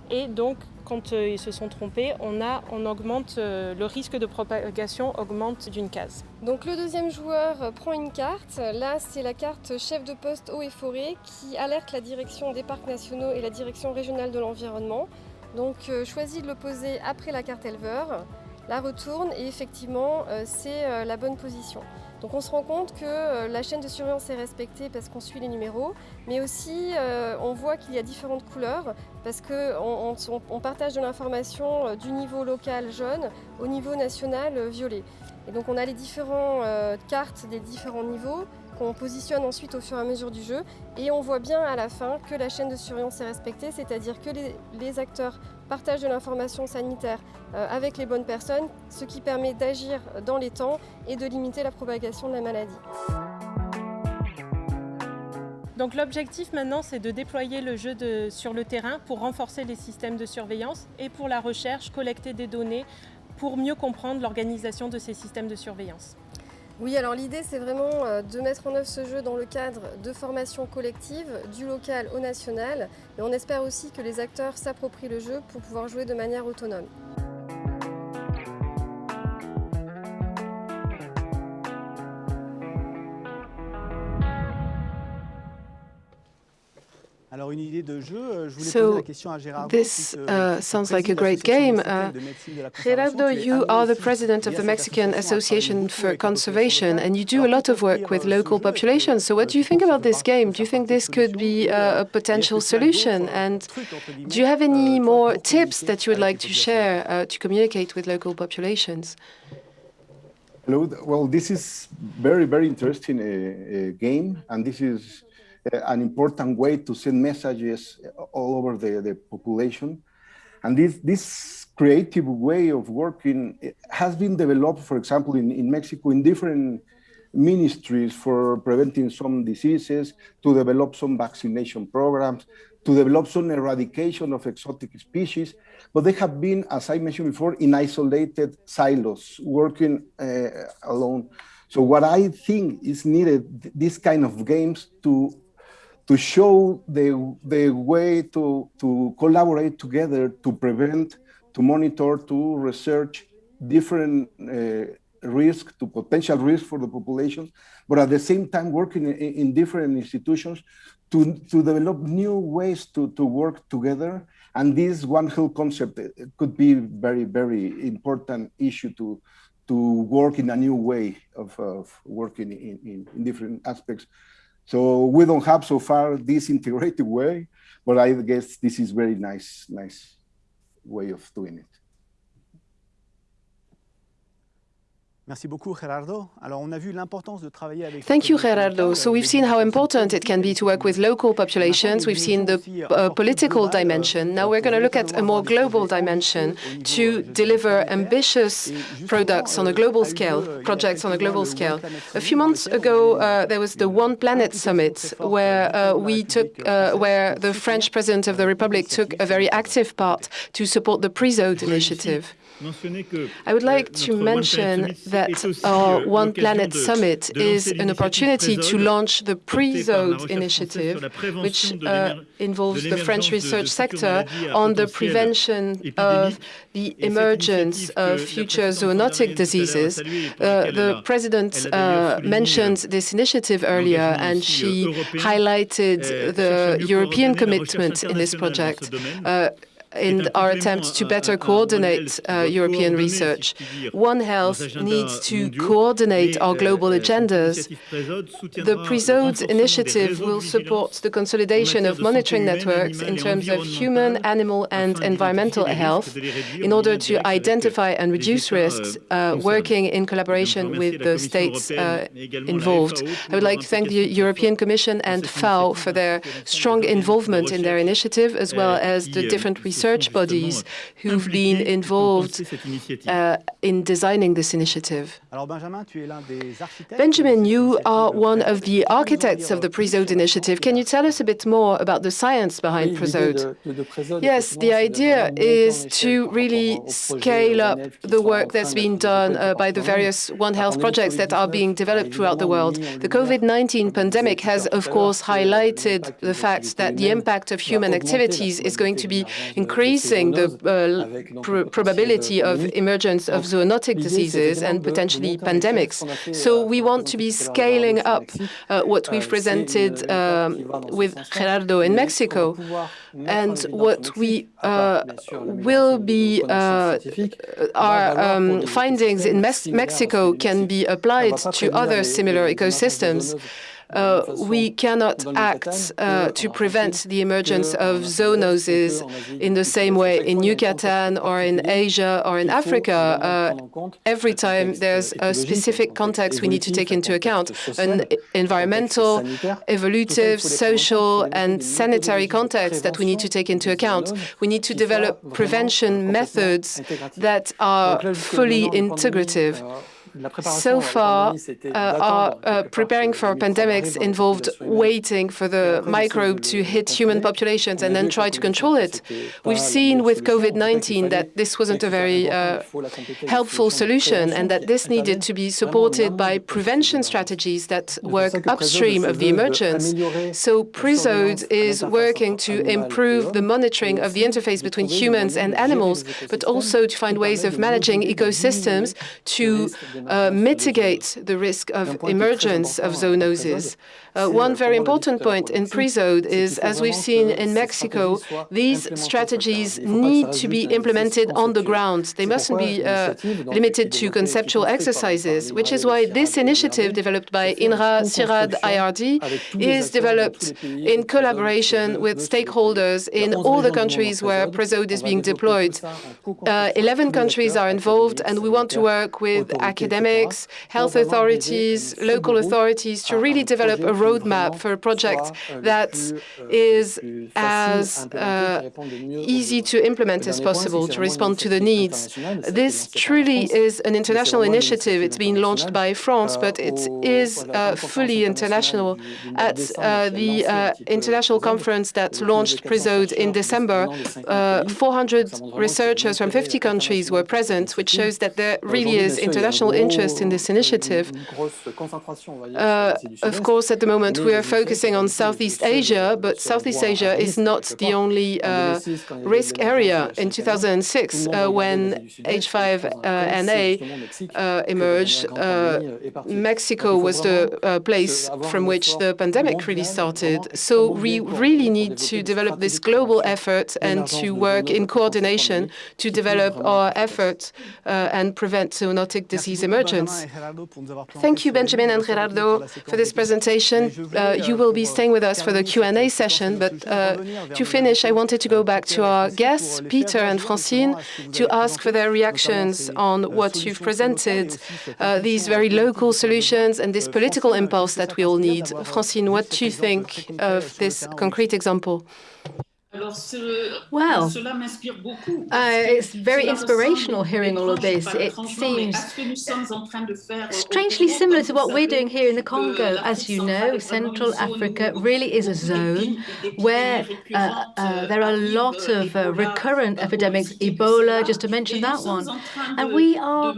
Et donc, quand euh, ils se sont trompés, on, augmente, euh, le risque de propagation augmente d'une case. Donc le deuxième joueur prend une carte. Là, c'est la carte chef de poste eau et forêt qui alerte la direction des parcs nationaux et la direction régionale de l'environnement donc euh, choisis de le poser après la carte éleveur la retourne et effectivement c'est la bonne position. Donc on se rend compte que la chaîne de surveillance est respectée parce qu'on suit les numéros, mais aussi on voit qu'il y a différentes couleurs parce qu'on on, partage de l'information du niveau local jaune au niveau national violet. Et donc on a les différentes cartes des différents niveaux qu'on positionne ensuite au fur et à mesure du jeu. Et on voit bien à la fin que la chaîne de surveillance est respectée, c'est-à-dire que les, acteurs partagent de l'information sanitaire euh, avec les bonnes personnes, ce qui permet d'agir dans les temps et de limiter la propagation de la maladie. Donc l'objectif maintenant, c'est de déployer le jeu sur le terrain pour renforcer les systèmes de surveillance et pour la recherche, collecter des données pour mieux comprendre l'organisation de ces systèmes de surveillance. Oui, alors l'idée c'est vraiment euh, de mettre en œuvre ce jeu dans le cadre de formation collective, du local au national. Et on espère aussi que les acteurs s'approprient le jeu pour pouvoir jouer de manière autonome. So, poser la question à Gérard. This uh, sounds like a great game. Uh, Gerardo, you are the president of the Mexican Association for Conservation, and you do a lot of work with local populations. So what do you think about this game? Do you think this could be uh, a potential solution? And do you have any more tips that you would like to share uh, to communicate with local populations? Hello. Well, this is very, very interesting uh, game, and this is uh, an important way to send messages all over the, the population. And this, this creative way of working has been developed, for example, in, in Mexico in different ministries for preventing some diseases, to develop some vaccination programs, to develop some eradication of exotic species. But they have been, as I mentioned before, in isolated silos, working uh, alone. So what I think is needed, this kind of games to to show the, the way to, to collaborate together to prevent, to monitor, to research different uh, risk, to potential risk for the population, but at the same time working in, in different institutions to, to develop new ways to, to work together. And this One Health concept could be very, very important issue to, to work in a new way of, of working in, in, in different aspects so we don't have so far this integrated way, but I guess this is very nice, nice way of doing it. Merci beaucoup, Gerardo. Alors, on a vu l'importance de travailler avec. Thank you, Gerardo. So we've seen how important it can be to work with local populations. We've seen the uh, political dimension. Now we're going to look at a more global dimension to deliver ambitious products on a global scale, projects on a global scale. A few months ago, uh, there was the One Planet Summit, where uh, we took, uh, where the French President of the Republic took a very active part to support the PREZODE initiative. I would like to mention that our One Planet Summit is an opportunity to launch the PREZODE initiative, which uh, involves the French research sector on the prevention of the emergence of future zoonotic diseases. Uh, the President uh, mentioned this initiative earlier, and she highlighted the European commitment in this project. In our attempt to better coordinate uh, European research. One Health needs to coordinate our global agendas. The PREZODE initiative will support the consolidation of monitoring networks in terms of human, animal and environmental health in order to identify and reduce risks, uh, working in collaboration with the states uh, involved. I would like to thank the European Commission and FAO for their strong involvement in their initiative, as well as the different research research bodies who've been involved uh, in designing this initiative. Benjamin, you are one of the architects of the PREZODE initiative. Can you tell us a bit more about the science behind PREZODE? Yes, the idea is to really scale up the work that's been done uh, by the various One Health projects that are being developed throughout the world. The COVID-19 pandemic has, of course, highlighted the fact that the impact of human activities is going to be increasing the uh, pr probability of emergence of zoonotic diseases and potentially pandemics. So we want to be scaling up uh, what we've presented with Gerardo in Mexico. And what we uh, will be, uh, our um, findings in Mexico can be applied to other similar ecosystems. Uh, we cannot act uh, to prevent the emergence of zoonoses in the same way in Yucatan or in Asia or in Africa. Uh, every time there's a specific context we need to take into account, an environmental, evolutive, social, and sanitary context that we need to take into account. We need to develop prevention methods that are fully integrative. So far, uh, our uh, preparing for pandemics involved waiting for the microbe to hit human populations and then try to control it. We've seen with COVID-19 that this wasn't a very uh, helpful solution and that this needed to be supported by prevention strategies that work upstream of the emergence. So PREZODE is working to improve the monitoring of the interface between humans and animals, but also to find ways of managing ecosystems to uh, mitigate the risk of emergence of zoonoses. Uh, one very important point in PREZODE is, as we've seen in Mexico, these strategies need to be implemented on the ground. They mustn't be uh, limited to conceptual exercises, which is why this initiative developed by INRA CIRAD IRD is developed in collaboration with stakeholders in all the countries where PREZODE is being deployed. Uh, 11 countries are involved, and we want to work with academics, health authorities, local authorities to really develop a roadmap for a project that is as uh, easy to implement as possible to respond to the needs. This truly is an international initiative. It's been launched by France, but it is uh, fully international. At uh, the uh, international conference that launched PREZODE in December, uh, 400 researchers from 50 countries were present, which shows that there really is international interest in this initiative. Uh, of course, at the moment, we are focusing on Southeast Asia, but Southeast Asia is not the only uh, risk area. In 2006, uh, when H5N8 uh, emerged, uh, Mexico was the uh, place from which the pandemic really started. So we really need to develop this global effort and to work in coordination to develop our efforts and prevent zoonotic disease emergence. Thank you, Benjamin and Gerardo, for this presentation uh, you will be staying with us for the Q&A session, but uh, to finish, I wanted to go back to our guests, Peter and Francine, to ask for their reactions on what you've presented, uh, these very local solutions and this political impulse that we all need. Francine, what do you think of this concrete example? Well, uh, it's very inspirational hearing all of this. It seems strangely similar to what we're doing here in the Congo. As you know, Central Africa really is a zone where uh, uh, there are a lot of uh, recurrent epidemics, Ebola, just to mention that one. And we are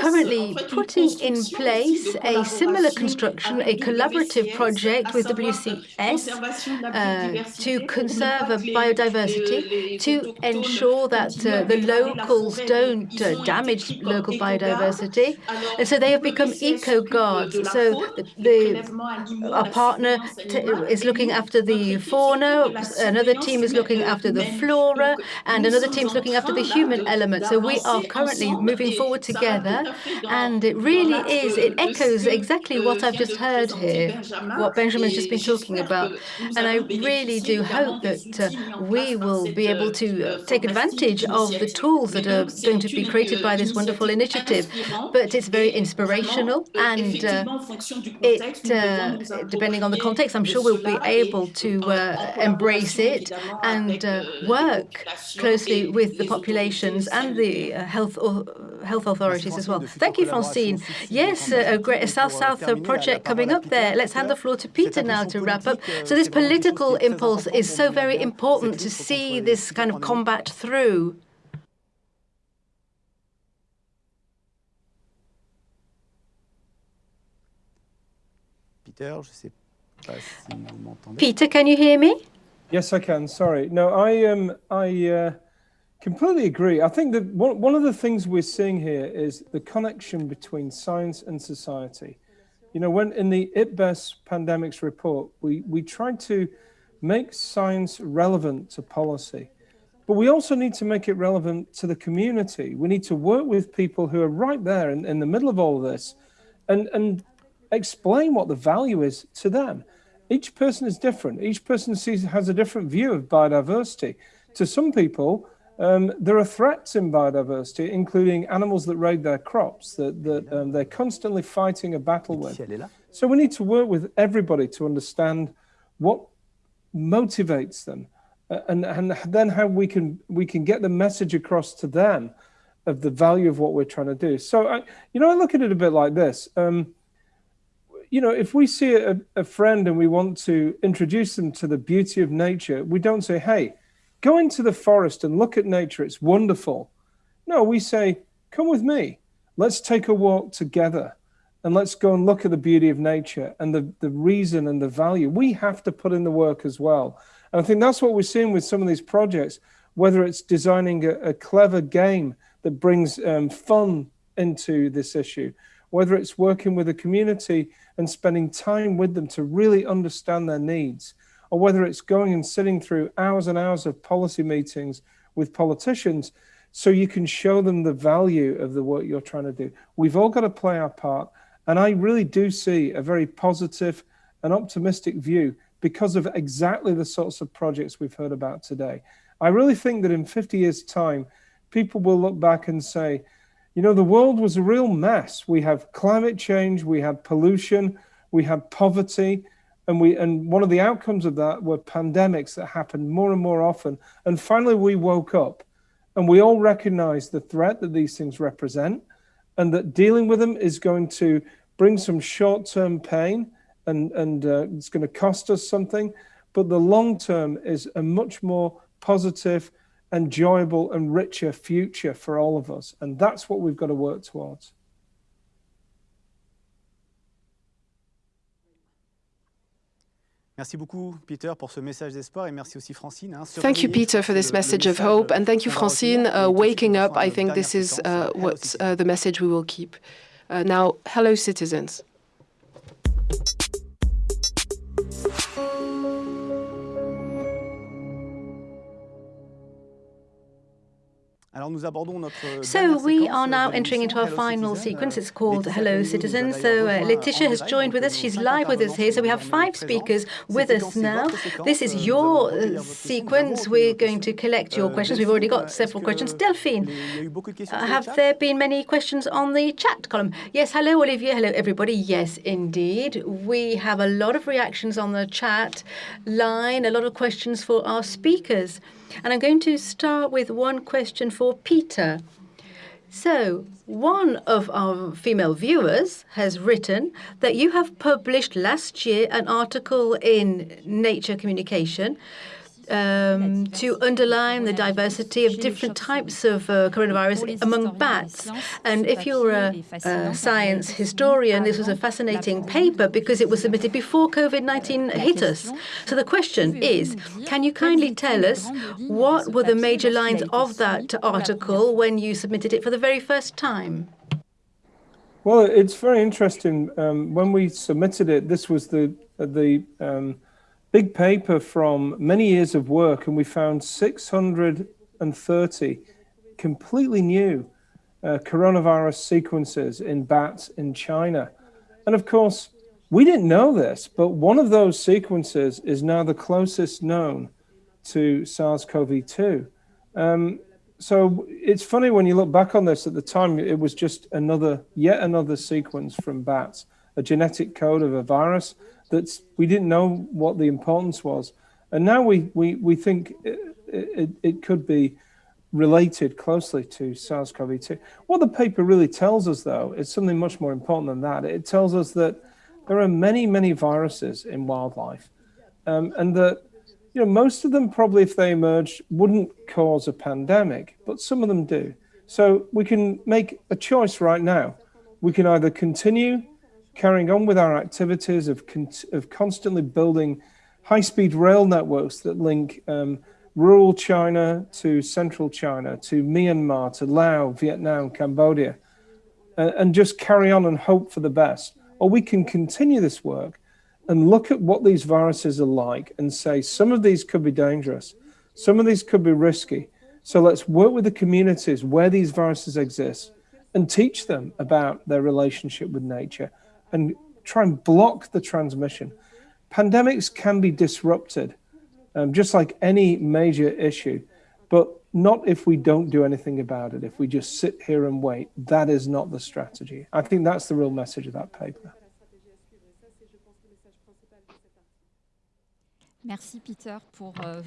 currently putting in place a similar construction, a collaborative project with WCS uh, to conserve biodiversity to ensure that uh, the locals don't uh, damage local biodiversity. And so they have become eco-guards. So the, the, our partner is looking after the fauna, another team is looking after the flora, and another team is looking after the human element. So we are currently moving forward together, and it really is, it echoes exactly what I've just heard here, what Benjamin's just been talking about. And I really do hope that we will be able to take advantage of the tools that are going to be created by this wonderful initiative. But it's very inspirational, and uh, it, uh, depending on the context, I'm sure we'll be able to uh, embrace it and uh, work closely with the populations and the uh, health health authorities as well. Thank you, Francine. Yes, a great South-South project coming up there. Let's hand the floor to Peter now to wrap up. So this political impulse is so very important to see this kind of combat through. Peter, Peter, can you hear me? Yes, I can. Sorry. No, I um, I uh, completely agree. I think that one, one of the things we're seeing here is the connection between science and society. You know, when in the IPBES pandemics report, we, we tried to make science relevant to policy, but we also need to make it relevant to the community. We need to work with people who are right there in, in the middle of all of this and, and explain what the value is to them. Each person is different. Each person sees has a different view of biodiversity. To some people, um, there are threats in biodiversity, including animals that raid their crops, that, that um, they're constantly fighting a battle with. So we need to work with everybody to understand what motivates them uh, and, and then how we can, we can get the message across to them of the value of what we're trying to do. So, I, you know, I look at it a bit like this. Um, you know, if we see a, a friend and we want to introduce them to the beauty of nature, we don't say, hey, go into the forest and look at nature. It's wonderful. No, we say, come with me. Let's take a walk together and let's go and look at the beauty of nature and the, the reason and the value. We have to put in the work as well. And I think that's what we're seeing with some of these projects, whether it's designing a, a clever game that brings um, fun into this issue, whether it's working with a community and spending time with them to really understand their needs, or whether it's going and sitting through hours and hours of policy meetings with politicians so you can show them the value of the work you're trying to do. We've all got to play our part. And I really do see a very positive and optimistic view because of exactly the sorts of projects we've heard about today. I really think that in 50 years' time, people will look back and say, you know, the world was a real mess. We have climate change, we had pollution, we had poverty, and we and one of the outcomes of that were pandemics that happened more and more often. And finally, we woke up, and we all recognized the threat that these things represent, and that dealing with them is going to bring some short-term pain, and and uh, it's going to cost us something. But the long term is a much more positive enjoyable and richer future for all of us. And that's what we've got to work towards. Merci beaucoup, Peter, pour ce message d'espoir et merci aussi, Francine. Hein, thank you, Peter, for this message of hope. And thank you, Francine. Uh, waking up, I think this is uh, what uh, the message we will keep. Uh, now, hello, citizens. So we are now entering into our final sequence. It's called Hello Citizens. So uh, Laetitia has joined with us. She's live with us here. So we have five speakers with us now. This is your uh, sequence. We're going to collect your questions. We've already got several questions. Delphine, uh, have there been many questions on the chat column? Yes, hello, Olivier. Hello, everybody. Yes, indeed. We have a lot of reactions on the chat line, a lot of questions for our speakers. And I'm going to start with one question for Peter. So, one of our female viewers has written that you have published last year an article in Nature Communication um, to underline the diversity of different types of uh, coronavirus among bats. And if you're a, a, science historian, this was a fascinating paper because it was submitted before COVID-19 hit us. So the question is, can you kindly tell us what were the major lines of that article when you submitted it for the very first time? Well, it's very interesting. Um, when we submitted it, this was the the um, big paper from many years of work, and we found 630 completely new uh, coronavirus sequences in bats in China. And of course, we didn't know this, but one of those sequences is now the closest known to SARS-CoV-2. Um, so it's funny when you look back on this, at the time, it was just another, yet another sequence from bats, a genetic code of a virus that we didn't know what the importance was. And now we, we, we think it, it, it could be related closely to SARS-CoV-2. What the paper really tells us, though, is something much more important than that. It tells us that there are many, many viruses in wildlife, um, and that you know most of them probably, if they emerged, wouldn't cause a pandemic, but some of them do. So we can make a choice right now. We can either continue carrying on with our activities of, con of constantly building high-speed rail networks that link um, rural China to central China, to Myanmar, to Laos, Vietnam, Cambodia, uh, and just carry on and hope for the best. Or we can continue this work and look at what these viruses are like and say some of these could be dangerous, some of these could be risky. So let's work with the communities where these viruses exist and teach them about their relationship with nature and try and block the transmission. Pandemics can be disrupted, um, just like any major issue, but not if we don't do anything about it, if we just sit here and wait. That is not the strategy. I think that's the real message of that paper. Euh,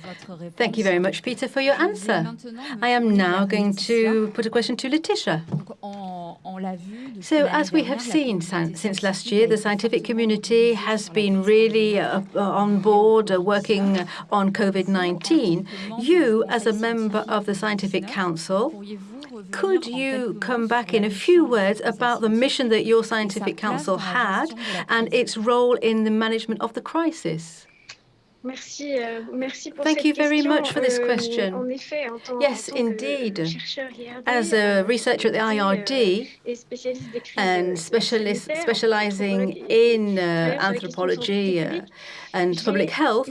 Thank you very much, Peter, for your answer. I am now going to put a question to Laetitia. So, as we have seen since last year, the scientific community has been really uh, uh, on board uh, working on COVID-19. You, as a member of the Scientific Council, could you come back in a few words about the mission that your scientific council had and its role in the management of the crisis? Merci, uh, merci Thank you very much for this euh, question. En effet, en tant, yes, indeed. As a researcher at the IRD and specialist specializing in uh, anthropology uh, and public health,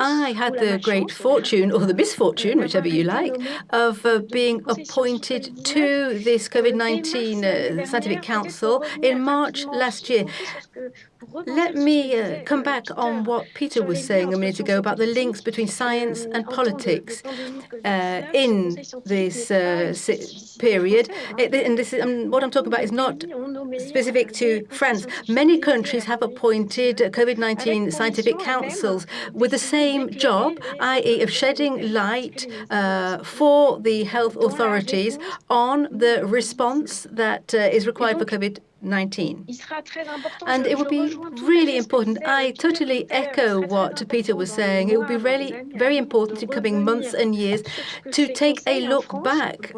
I had the great fortune, or the misfortune, whichever you like, of uh, being appointed to this COVID-19 uh, Scientific Council in March last year. Let me uh, come back on what Peter was saying a minute ago about the links between science and politics uh, in this uh, period. and this is, um, what I'm talking about is not specific to France. Many countries have appointed COVID-19 scientific councils with the same job, i.e. of shedding light uh, for the health authorities on the response that uh, is required for COVID-19. 19. And it would be really important. I totally echo what Peter was saying. It would be really very important in coming months and years to take a look back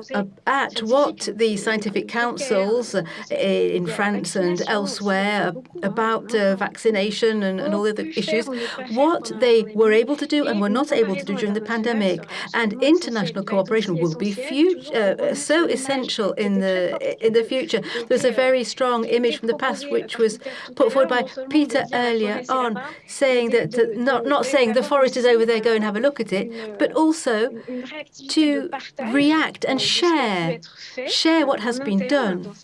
at what the scientific councils in France and elsewhere about uh, vaccination and, and all the other issues, what they were able to do and were not able to do during the pandemic. And international cooperation will be uh, so essential in the in the future. There's a very strong strong image from the past, which was put forward by Peter earlier on, saying that, uh, not, not saying the forest is over there, go and have a look at it, but also to react and share, share what has been done.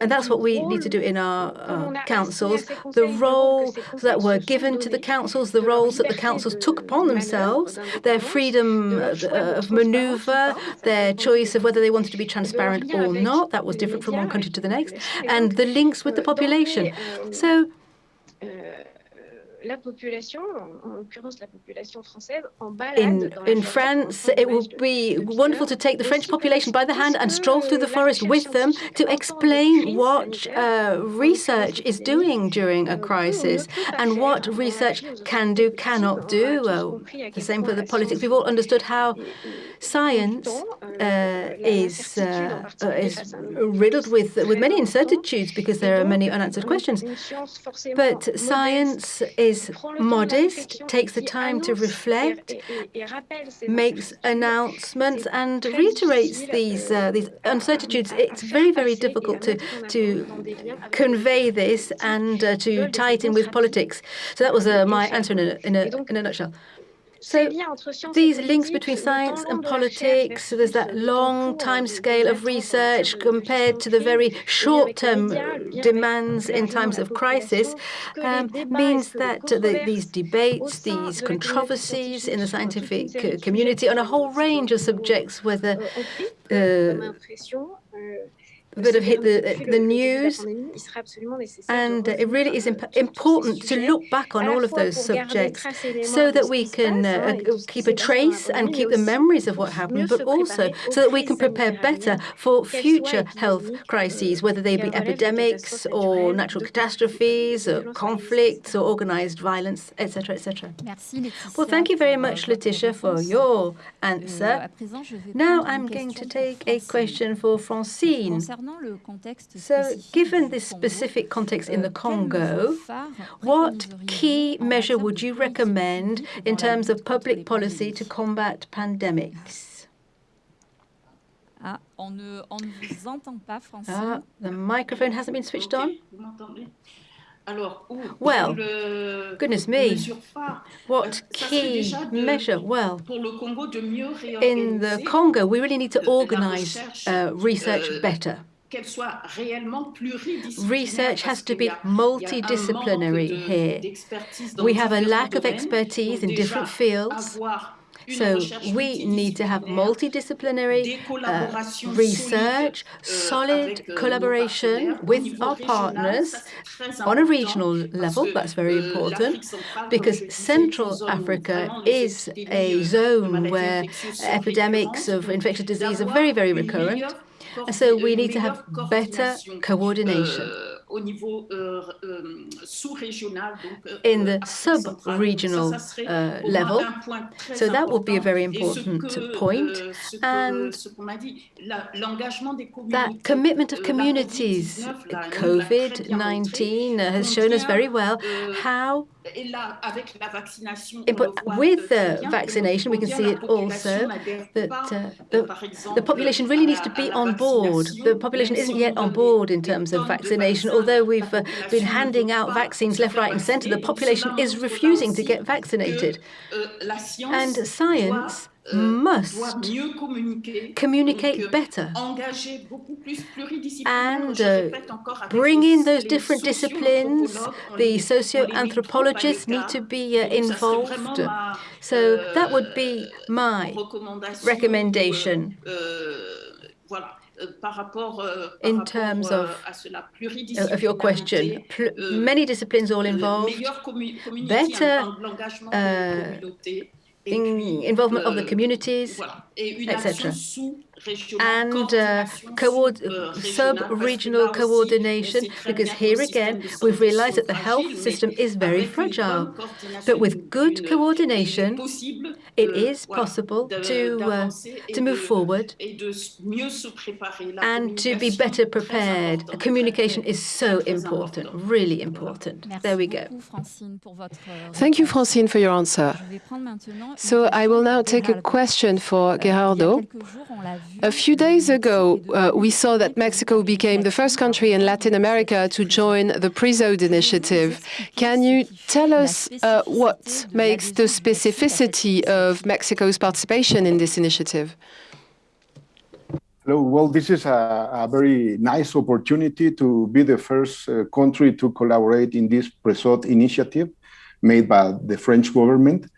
And that's what we need to do in our uh, councils. The roles that were given to the councils, the roles that the councils took upon themselves, their freedom of maneuver, their choice of whether they wanted to be transparent or not, that was different from one country to the next, and the links with the population. So la population, en l'occurrence la population française, en balade in, in France, it will be wonderful to take the French population by the hand and stroll through the forest with them to explain what uh, research is doing during a crisis and what research can do, cannot do. Uh, the same for the politics. We've all understood how science uh, is, uh, is riddled with, with many incertitudes because there are many unanswered questions. But science is modest, takes the time to reflect, makes announcements and reiterates these, uh, these uncertitudes. It's very, very difficult to, to convey this and uh, to tie it in with politics. So that was uh, my answer in a, in a, in a nutshell. So these links between science and politics, so there's that long time scale of research compared to the very short-term demands in times of crisis, um, means that the, these debates, these controversies in the scientific community on a whole range of subjects, whether uh, that have hit the, the news. And it really is imp important to look back on all of those subjects so that we can uh, keep a trace and keep the memories of what happened, but also so that we can prepare better for future health crises, whether they be epidemics or natural catastrophes or conflicts or organized violence, etc., etc. Well, thank you very much, Laetitia, for your answer. Now I'm going to take a question for Francine So, given this specific context in the Congo, what key measure would you recommend in terms of public policy to combat pandemics? Ah, on ne, on ne vous entend pas, Francine. Ah, the microphone hasn't been switched on. Well, goodness me, what key measure? Well, in the Congo, we really need to organize uh, research better. Research has to be multidisciplinary here. We have a lack of expertise in different fields. So we need to have multidisciplinary uh, research, solid collaboration with our partners on a regional level. That's very important because Central Africa is a zone where epidemics of infectious disease are very, very recurrent. So we need to have better coordination. euh, euh, euh, in the sub-regional uh, level. So that would be a very important point. And that commitment of communities, COVID-19 has shown us very well how with the vaccination, we can see it also that uh, the, the population really needs to be on board. The population isn't yet on board in terms of vaccination although we've uh, been handing out vaccines left, right, and center, the population is refusing to get vaccinated. And science must communicate better and uh, bring in those different disciplines. The socio-anthropologists need to be uh, involved. So that would be my recommendation. Euh, euh, in terms of, euh, of your question, many disciplines all involved, better uh, in involvement of the communities, etc and uh, uh, sub-regional coordination, because here again, we've realized that the health system is very fragile. But with good coordination, it is possible to, uh, to move forward and to be better prepared. Communication is so important, really important. There we go. Thank you, Francine, for your answer. So I will now take a question for Gerardo. A few days ago, uh, we saw that Mexico became the first country in Latin America to join the PREZODE initiative. Can you tell us uh, what makes the specificity of Mexico's participation in this initiative? Hello. Well, this is a, a, very nice opportunity to be the first uh, country to collaborate in this PREZODE initiative made by the French government.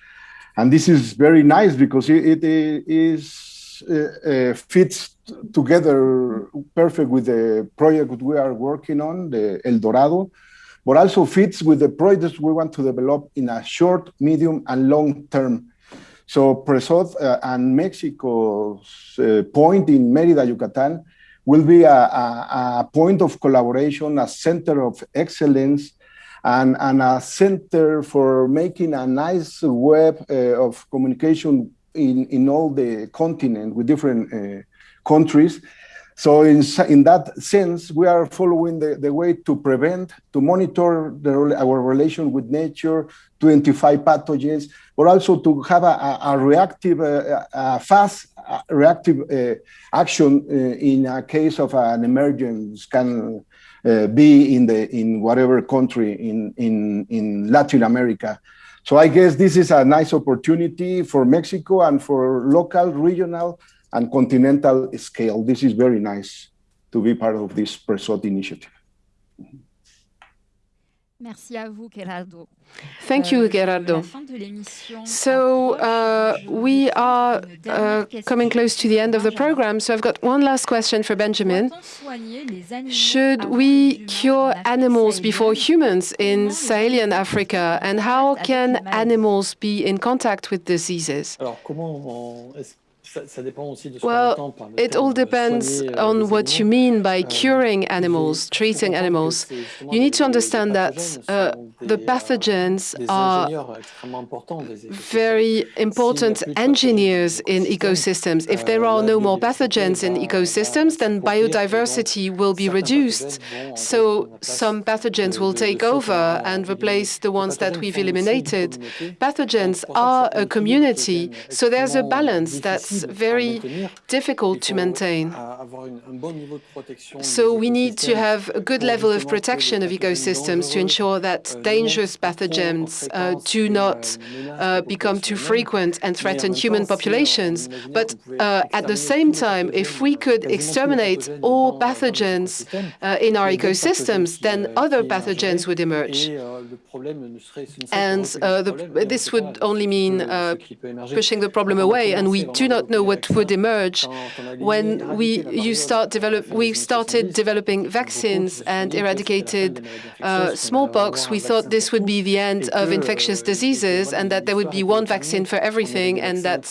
And this is very nice because it, it is uh, uh, fits together perfect with the project we are working on, the El Dorado, but also fits with the projects we want to develop in a short, medium, and long term. So PREZODE uh, and Mexico's uh, point in Merida, Yucatan, will be a, a, a, point of collaboration, a center of excellence, and, and a center for making a nice web uh, of communication in, in all the continent with different uh, countries. So in, in that sense, we are following the, the way to prevent, to monitor the, our relation with nature, to identify pathogens, but also to have a, a reactive, uh, a fast reactive uh, action uh, in a case of an emergence can uh, be in the in whatever country in in in Latin America. So I guess this is a nice opportunity for Mexico and for local, regional, and continental scale. This is very nice to be part of this PREZODE initiative. Merci à vous, Gerardo. Thank you, euh, Gerardo. So uh, we are uh, coming close to the end of the program, so I've got one last question for Benjamin. Should we cure animals before humans in Sahelian Africa, and how can animals be in contact with diseases? Well, it all depends euh, on what you mean by euh, curing animals, treating animals. You need to understand that uh, the pathogens are very important engineers in ecosystems. If there are no more pathogens in ecosystems, then biodiversity will be reduced. So some pathogens will take over and replace the ones that we've eliminated. Pathogens are a community, so there's a balance that's very difficult to maintain. So we need to have a good level of protection of ecosystems to ensure that dangerous pathogens uh, do not uh, become too frequent and threaten human populations. But uh, at the same time, if we could exterminate all pathogens uh, in our ecosystems, then other pathogens would emerge. And uh, the, this would only mean uh, pushing the problem away, and we do not know what would emerge when we you start develop we started developing vaccines and eradicated uh, smallpox. We thought this would be the end of infectious diseases and that there would be one vaccine for everything, and that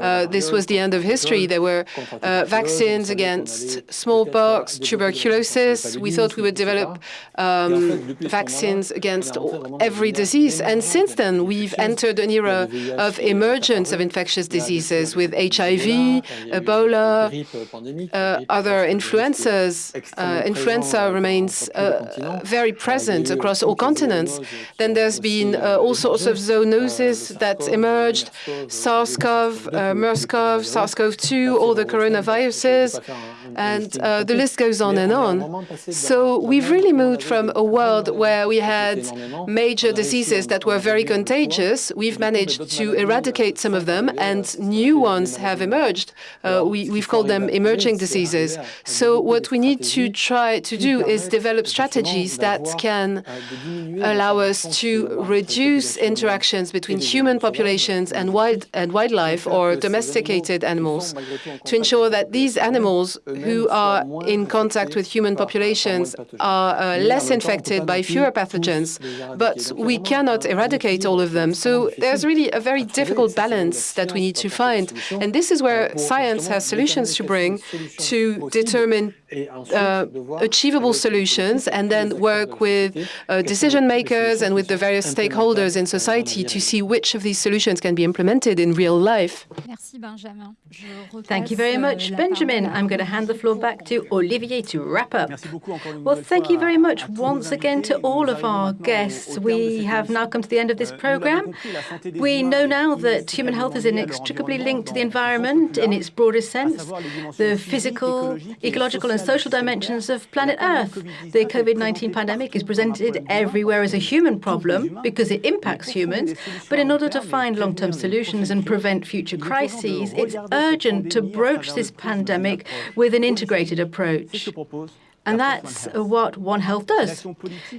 uh, this was the end of history. There were uh, vaccines against smallpox, tuberculosis. We thought we would develop um, vaccines against every disease, and since then we've entered an era of emergence of infectious diseases with HIV, Ebola, uh, other influenzas. Uh, influenza remains uh, very present across all continents. Then there's been uh, all sorts of zoonoses that emerged, SARS-CoV, uh, MERS-CoV, SARS-CoV-2, all the coronaviruses, and uh, the list goes on and on. So we've really moved from a world where we had major diseases that were very contagious. We've managed to eradicate some of them, and new ones have emerged. Uh, we, we've called them emerging diseases. So what we need to try to do is develop strategies that can allow us to reduce interactions between human populations and wild and wildlife or domesticated animals. to ensure that these animals who are in contact with human populations are uh, less infected by fewer pathogens, but we cannot eradicate all of them. So there's really a very difficult balance that we need to find. And this is where science has solutions to bring to determine uh, achievable solutions and then work with uh, decision makers and with the various stakeholders in society to see which of these solutions can be implemented in real life. Thank you very much, Benjamin. I'm going to hand the floor back to Olivier to wrap up. Well, thank you very much once again to all of our guests. We have now come to the end of this program. We know now that human health is inextricably linked to the environment in its broadest sense, the physical, ecological and social dimensions of planet Earth. The COVID-19 pandemic is presented everywhere as a human problem because it impacts humans, but in order to find long-term solutions and prevent future crises, it's urgent to broach this pandemic with an integrated approach. And that's what One Health does.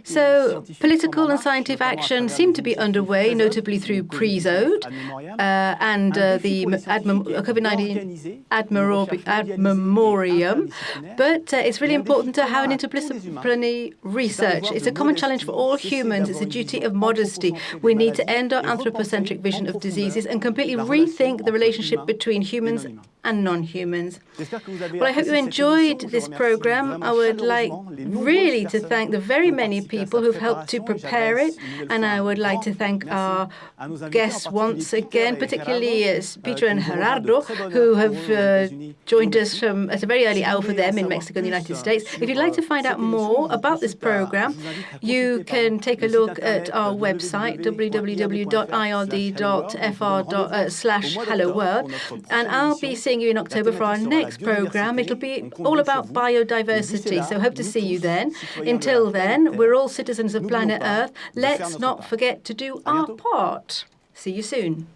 So political and scientific action seem to be underway, notably through PREZODE uh, and uh, the COVID-19 Ad Memoriam. But uh, it's really important to have an interdisciplinary research. It's a common challenge for all humans. It's a duty of modesty. We need to end our anthropocentric vision of diseases and completely rethink the relationship between humans and non-humans. Well, I hope you enjoyed this program. I would like really to thank the very many people who've helped to prepare it, and I would like to thank our guests once again, particularly uh, Peter and Gerardo, who have uh, joined us from at a very early hour for them in Mexico and the United States. If you'd like to find out more about this program, you can take a look at our website, www.ird.fr slash hello world, and I'll be seeing you in October for our next program. It'll be all about biodiversity, so hope to see you then. Until then, we're all citizens of planet Earth. Let's not forget to do our part. See you soon.